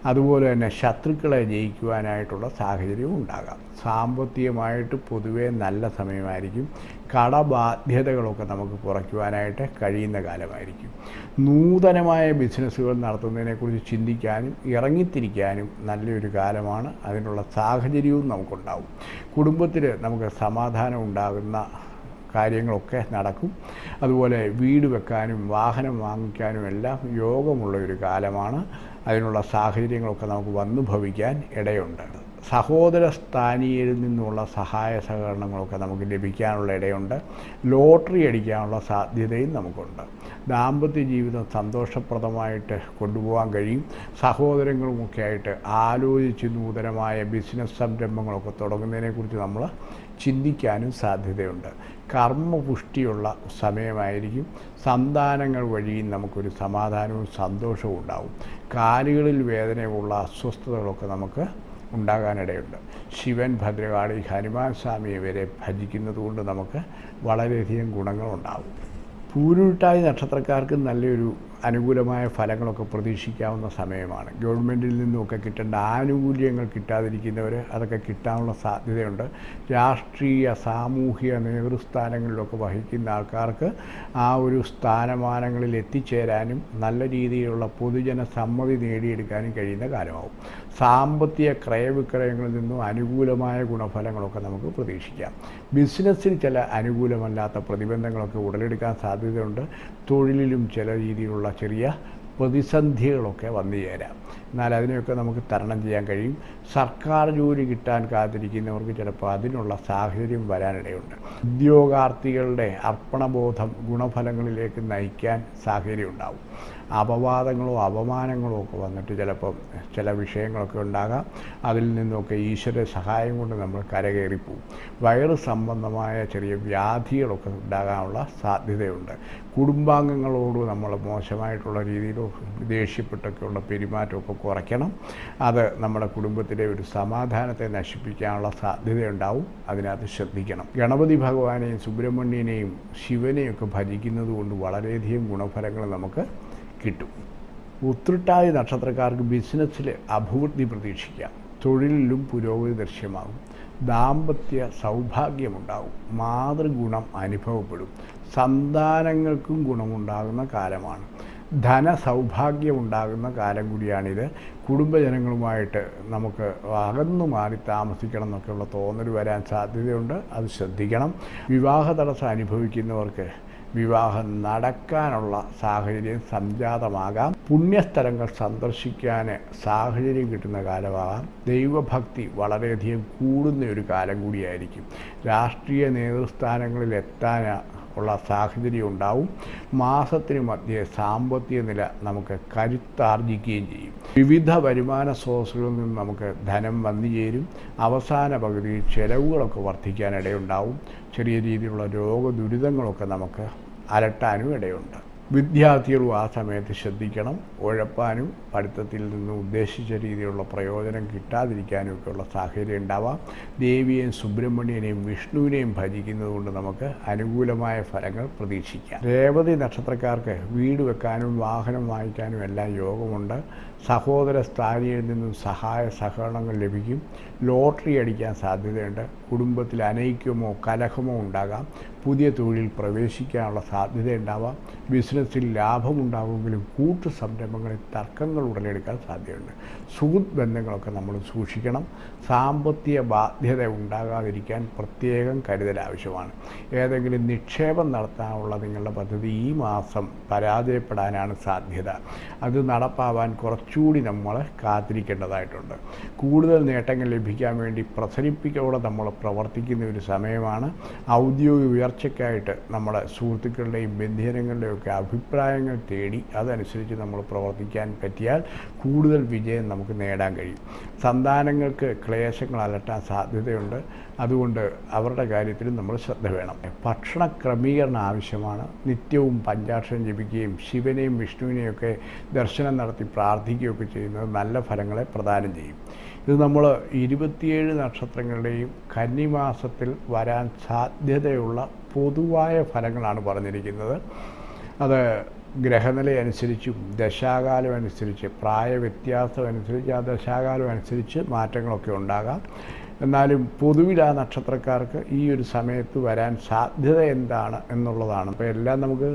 അതുപോലെ തന്നെ ശത്രുക്കളെ ജയിക്കുവാനായിട്ടുള്ള സാഹചര്യവും ഉണ്ടാകാം. സാമ്പത്തികമായിട്ട് പൊതുവേ നല്ല സമയമായിരിക്കും. കടബാധ്യതകളൊക്കെ നമുക്ക് കുറയ്ക്കുവാനായിട്ട് കഴിയുന്ന കാലമായിരിക്കും. നൂതനമായ ബിസിനസ്സുകൾ നടത്തുന്നതിനെക്കുറിച്ച് ചിന്തിക്കാനും ഇറങ്ങിത്തിരിക്കാനും നല്ലൊരു കാലമാണ്. അതിനുള്ള സാഹചര്യവും നമുക്കുണ്ടാവും. കുടുംബത്തിൽ നമുക്ക് സമാധാനം ഉണ്ടാകുന്ന കാര്യങ്ങളൊക്കെ നടക്കും. അതുപോലെ വീട് വെക്കാനും വാഹനം വാങ്ങിക്കാനും എല്ലാം യോഗമുള്ള ഒരു കാലമാണ്. അതിനുള്ള സാഹചര്യങ്ങളൊക്കെ നമുക്ക് വന്നു ഭവിക്കാൻ ഇടയുണ്ട്. സഹോദര സ്ഥാനീയിൽ നിന്നുള്ള സഹായ സഹകരണങ്ങളൊക്കെ നമുക്ക് ലഭിക്കാനുള്ള ഇടയുണ്ട്. ലോട്ടറി അടിക്കാനുള്ള സാധ്യതയും നമുക്കുണ്ട്. ദാമ്പത്യ ജീവിതം സന്തോഷപ്രദമായിട്ട് കൊണ്ടുപോകാൻ കഴിയും. സഹോദരങ്ങളുമൊക്കെ ആയിട്ട് ആലോചിച്ച് നൂതനമായ ബിസിനസ് സംരംഭങ്ങളൊക്കെ തുടങ്ങുന്നതിനെക്കുറിച്ച് നമ്മൾ ചിന്തിക്കാനും സാധ്യതയുണ്ട്. കർമ്മപുഷ്ടിയുള്ള സമയമായിരിക്കും. സന്താനങ്ങൾ വഴിയും നമുക്കൊരു സമാധാനവും സന്തോഷവും ഉണ്ടാവും. കാലുകളിൽ വേദനയുള്ള അസ്വസ്ഥതകളൊക്കെ നമുക്ക് ഉണ്ടാകാനിടയുണ്ട്. ശിവൻ ഭദ്രകാളി ഹനുമാൻ സ്വാമിയെ വരെ ഭജിക്കുന്നത് കൊണ്ട് നമുക്ക് വളരെയധികം ഗുണങ്ങളുണ്ടാവും. പൂരുരുട്ടായി നക്ഷത്രക്കാർക്ക് നല്ലൊരു അനുകൂലമായ ഫലങ്ങളൊക്കെ പ്രതീക്ഷിക്കാവുന്ന സമയമാണ്. ഗവൺമെന്റിൽ നിന്നുമൊക്കെ കിട്ടേണ്ട ആനുകൂല്യങ്ങൾ കിട്ടാതിരിക്കുന്നവർ അതൊക്കെ കിട്ടാനുള്ള സാധ്യതയുണ്ട്. രാഷ്ട്രീയ സാമൂഹിക നേതൃസ്ഥാനങ്ങളിലൊക്കെ വഹിക്കുന്ന ആൾക്കാർക്ക് ആ ഒരു സ്ഥാനമാനങ്ങളിൽ എത്തിച്ചേരാനും നല്ല രീതിയിലുള്ള പൊതുജന സമ്മതി നേടിയെടുക്കാനും കഴിയുന്ന കാലമാവും. സാമ്പത്തിക ക്രയവിക്രയങ്ങളിൽ നിന്നും അനുകൂലമായ ഗുണഫലങ്ങളൊക്കെ നമുക്ക് പ്രതീക്ഷിക്കാം. ബിസിനസ്സിൽ ചില അനുകൂലമല്ലാത്ത പ്രതിബന്ധങ്ങളൊക്കെ ഉടലെടുക്കാൻ സാധ്യതയുണ്ട്. തൊഴിലിലും ചില രീതിയിലുള്ള ചെറിയ പ്രതിസന്ധികളൊക്കെ വന്നു ചേരാം. എന്നാൽ അതിനെയൊക്കെ നമുക്ക് തരണം ചെയ്യാൻ കഴിയും. സർക്കാർ ജോലി കിട്ടാൻ കാത്തിരിക്കുന്നവർക്ക് ചിലപ്പോൾ അതിനുള്ള സാഹചര്യം വരാനിടയുണ്ട്. ഉദ്യോഗാർത്ഥികളുടെ അർപ്പണബോധം ഗുണഫലങ്ങളിലേക്ക് നയിക്കാൻ സാഹചര്യം ഉണ്ടാവും അപവാദങ്ങളോ അപമാനങ്ങളോ ഒക്കെ വന്നിട്ട് ചിലപ്പം ചില വിഷയങ്ങളൊക്കെ ഉണ്ടാകാം. അതിൽ നിന്നൊക്കെ ഈശ്വര സഹായം കൊണ്ട് നമ്മൾ കരകയറിപ്പോവും. വയറ് സംബന്ധമായ ചെറിയ വ്യാധികളൊക്കെ ഉണ്ടാകാനുള്ള സാധ്യതയുണ്ട്. കുടുംബാംഗങ്ങളോട് നമ്മൾ മോശമായിട്ടുള്ള രീതിയിലോ ദേഷ്യപ്പെട്ടൊക്കെയുള്ള പെരുമാറ്റമൊക്കെ കുറയ്ക്കണം. അത് നമ്മുടെ കുടുംബത്തിലെ ഒരു സമാധാനത്തെ നശിപ്പിക്കാനുള്ള സാധ്യതയുണ്ടാവും. അതിനകത്ത് ശ്രദ്ധിക്കണം. ഗണപതി ഭഗവാനെയും സുബ്രഹ്മണ്യനെയും ശിവനെയും ഒക്കെ ഭജിക്കുന്നത് കൊണ്ട് വളരെയധികം ഗുണഫലങ്ങൾ നമുക്ക് കിട്ടും. ഉത്രട്ടാതി നക്ഷത്രക്കാർക്ക് ബിസിനസ്സിൽ അഭിവൃദ്ധി പ്രതീക്ഷിക്കാം. തൊഴിലിലും പുരോഗതി ദൃശ്യമാകും. ദാമ്പത്യ സൗഭാഗ്യമുണ്ടാകും. മാതൃഗുണം അനുഭവപ്പെടും. സന്താനങ്ങൾക്കും ഗുണമുണ്ടാകുന്ന കാലമാണ്. ധന ധനസൗഭാഗ്യമുണ്ടാകുന്ന കാലം കൂടിയാണിത്. കുടുംബജനങ്ങളുമായിട്ട് നമുക്ക് അകന്നു മാറി താമസിക്കണം എന്നൊക്കെയുള്ള തോന്നൽ വരാൻ സാധ്യതയുണ്ട്. അത് ശ്രദ്ധിക്കണം. വിവാഹ തടസ്സം അനുഭവിക്കുന്നവർക്ക് വിവാഹം നടക്കാനുള്ള സാഹചര്യം സംജാതമാകാം. പുണ്യസ്ഥലങ്ങൾ സന്ദർശിക്കാൻ സാഹചര്യം കിട്ടുന്ന കാലമാകാം. ദൈവഭക്തി വളരെയധികം കൂടുന്ന ഒരു കാലം കൂടിയായിരിക്കും. രാഷ്ട്രീയ നേതൃസ്ഥാനങ്ങളിൽ എത്താൻ ഉള്ള സാഹചര്യം ഉണ്ടാവും. മാസത്തിന് മധ്യേ സാമ്പത്തിക നില നമുക്ക് കരുത്താർജിക്കുകയും ചെയ്യും. വിവിധ വരുമാന സ്രോതസ്സുകളിൽ നിന്ന് നമുക്ക് ധനം വന്നു ചേരും അവസാന പകുതിയിൽ ചെലവുകളൊക്കെ വർദ്ധിക്കാനിടയുണ്ടാവും. ചെറിയ രീതിയിലുള്ള രോഗദുരിതങ്ങളൊക്കെ നമുക്ക് അലട്ടാനും ഇടയുണ്ട്. വിദ്യാർത്ഥികളും ആ സമയത്ത് ശ്രദ്ധിക്കണം. ഉഴപ്പാനും പഠിത്തത്തിൽ നിന്ന് ഉദ്ദേശിച്ച രീതിയിലുള്ള പ്രയോജനം കിട്ടാതിരിക്കാനും ഒക്കെയുള്ള സാഹചര്യം ഉണ്ടാവാം. ദേവിയെയും സുബ്രഹ്മണ്യനെയും വിഷ്ണുവിനെയും ഭജിക്കുന്നതുകൊണ്ട് നമുക്ക് അനുകൂലമായ ഫലങ്ങൾ പ്രതീക്ഷിക്കാം. രേവതി നക്ഷത്രക്കാർക്ക് വീട് വെക്കാനും വാഹനം വാങ്ങിക്കാനും എല്ലാം യോഗമുണ്ട്. സഹോദര സ്ഥാനിയിൽ നിന്നും സഹായ സഹകരണങ്ങൾ ലഭിക്കും. ലോട്ടറി അടിക്കാൻ സാധ്യതയുണ്ട്. കുടുംബത്തിൽ അനൈക്യമോ കലഹമോ ഉണ്ടാകാം. പുതിയ തൊഴിൽ പ്രവേശിക്കാനുള്ള സാധ്യതയുണ്ടാവാം. ബിസിനസ്സിൽ ലാഭമുണ്ടാകുമെങ്കിലും കൂട്ടു സംരംഭങ്ങളിൽ തർക്കങ്ങൾ ഉടലെടുക്കാൻ സാധ്യതയുണ്ട്. സുഹൃത്ത് ബന്ധങ്ങളൊക്കെ നമ്മൾ സൂക്ഷിക്കണം. സാമ്പത്തിക ബാധ്യത ഉണ്ടാകാതിരിക്കാൻ പ്രത്യേകം കരുതൽ ആവശ്യമാണ്. ഏതെങ്കിലും നിക്ഷേപം നടത്താനുള്ള നിങ്ങളുടെ പദ്ധതി ഈ മാസം പരാജയപ്പെടാനാണ് സാധ്യത. അത് നടപ്പാവാൻ കുറച്ചുകൂടി നമ്മൾ കാത്തിരിക്കേണ്ടതായിട്ടുണ്ട്. കൂടുതൽ നേട്ടങ്ങൾ ലഭിക്കാൻ വേണ്ടി പ്രസരിപ്പിക്കോടെ നമ്മൾ പ്രവർത്തിക്കുന്ന ഒരു സമയമാണ്. ഔദ്യോഗിക ഉയർച്ചയ്ക്കായിട്ട് നമ്മുടെ സുഹൃത്തുക്കളുടെയും ബന്ധുജനങ്ങളുടെയും ഒക്കെ അഭിപ്രായങ്ങൾ തേടി അതനുസരിച്ച് നമ്മൾ പ്രവർത്തിക്കാൻ പറ്റിയാൽ കൂടുതൽ വിജയം നമുക്ക് നേടാൻ കഴിയും. സന്താനങ്ങൾക്ക് ക്ലേശങ്ങൾ അലട്ടാൻ സാധ്യതയുണ്ട്. അതുകൊണ്ട് അവരുടെ കാര്യത്തിൽ നമ്മൾ ശ്രദ്ധ വേണം. ഭക്ഷണ ക്രമീകരണം ആവശ്യമാണ്. നിത്യവും പഞ്ചാക്ഷരം ജപിക്കുകയും ശിവനെയും വിഷ്ണുവിനെയൊക്കെ ദർശനം നടത്തി പ്രാർത്ഥിക്കുകയൊക്കെ ചെയ്യുന്നത് നല്ല ഫലങ്ങളെ പ്രദാനം ചെയ്യും. ഇത് നമ്മൾ ഇരുപത്തിയേഴ് നക്ഷത്രങ്ങളുടെയും കന്നിമാസത്തിൽ വരാൻ സാധ്യതയുള്ള പൊതുവായ ഫലങ്ങളാണ് പറഞ്ഞിരിക്കുന്നത്. അത് ഗ്രഹനില അനുസരിച്ചും ദശാകാലം അനുസരിച്ച് പ്രായവ്യത്യാസം അനുസരിച്ച് ആ ദശാകാലം അനുസരിച്ച് മാറ്റങ്ങളൊക്കെ ഉണ്ടാകാം. എന്നാലും പൊതുവിൽ ആ നക്ഷത്രക്കാർക്ക് ഈ ഒരു സമയത്ത് വരാൻ സാധ്യത എന്താണ് എന്നുള്ളതാണ്. അപ്പോൾ എല്ലാം നമുക്ക്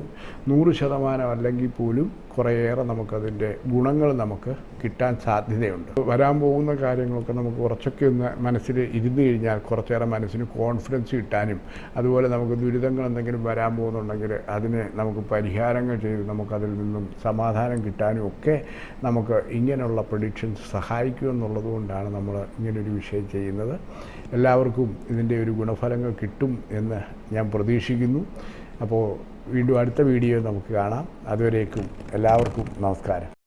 നൂറ് ശതമാനം അല്ലെങ്കിൽ പോലും കുറേയേറെ നമുക്കതിന്റെ ഗുണങ്ങൾ നമുക്ക് കിട്ടാൻ സാധ്യതയുണ്ട്. വരാൻ പോകുന്ന കാര്യങ്ങളൊക്കെ നമുക്ക് കുറച്ചൊക്കെ ഒന്ന് മനസ്സിൽ ഇരുന്ന് കഴിഞ്ഞാൽ കുറച്ചേറെ മനസ്സിന് കോൺഫിഡൻസ് കിട്ടാനും അതുപോലെ നമുക്ക് ദുരിതങ്ങൾ എന്തെങ്കിലും വരാൻ പോകുന്നുണ്ടെങ്കിൽ അതിന് നമുക്ക് പരിഹാരങ്ങൾ ചെയ്ത് നമുക്കതിൽ നിന്നും സമാധാനം കിട്ടാനും ഒക്കെ നമുക്ക് ഇങ്ങനെയുള്ള പ്രഡിക്ഷൻസ് സഹായിക്കും കൊണ്ടാണ് നമ്മൾ ഇങ്ങനൊരു വിഷയം ചെയ്യുന്നത്. എല്ലാവർക്കും ഇതിന്റെ ഒരു ഗുണഫലങ്ങൾ കിട്ടും എന്ന് ഞാൻ പ്രതീക്ഷിക്കുന്നു. അപ്പോൾ വീണ്ടും അടുത്ത വീഡിയോ നമുക്ക് കാണാം. അതുവരേക്കും എല്ലാവർക്കും നമസ്കാരം.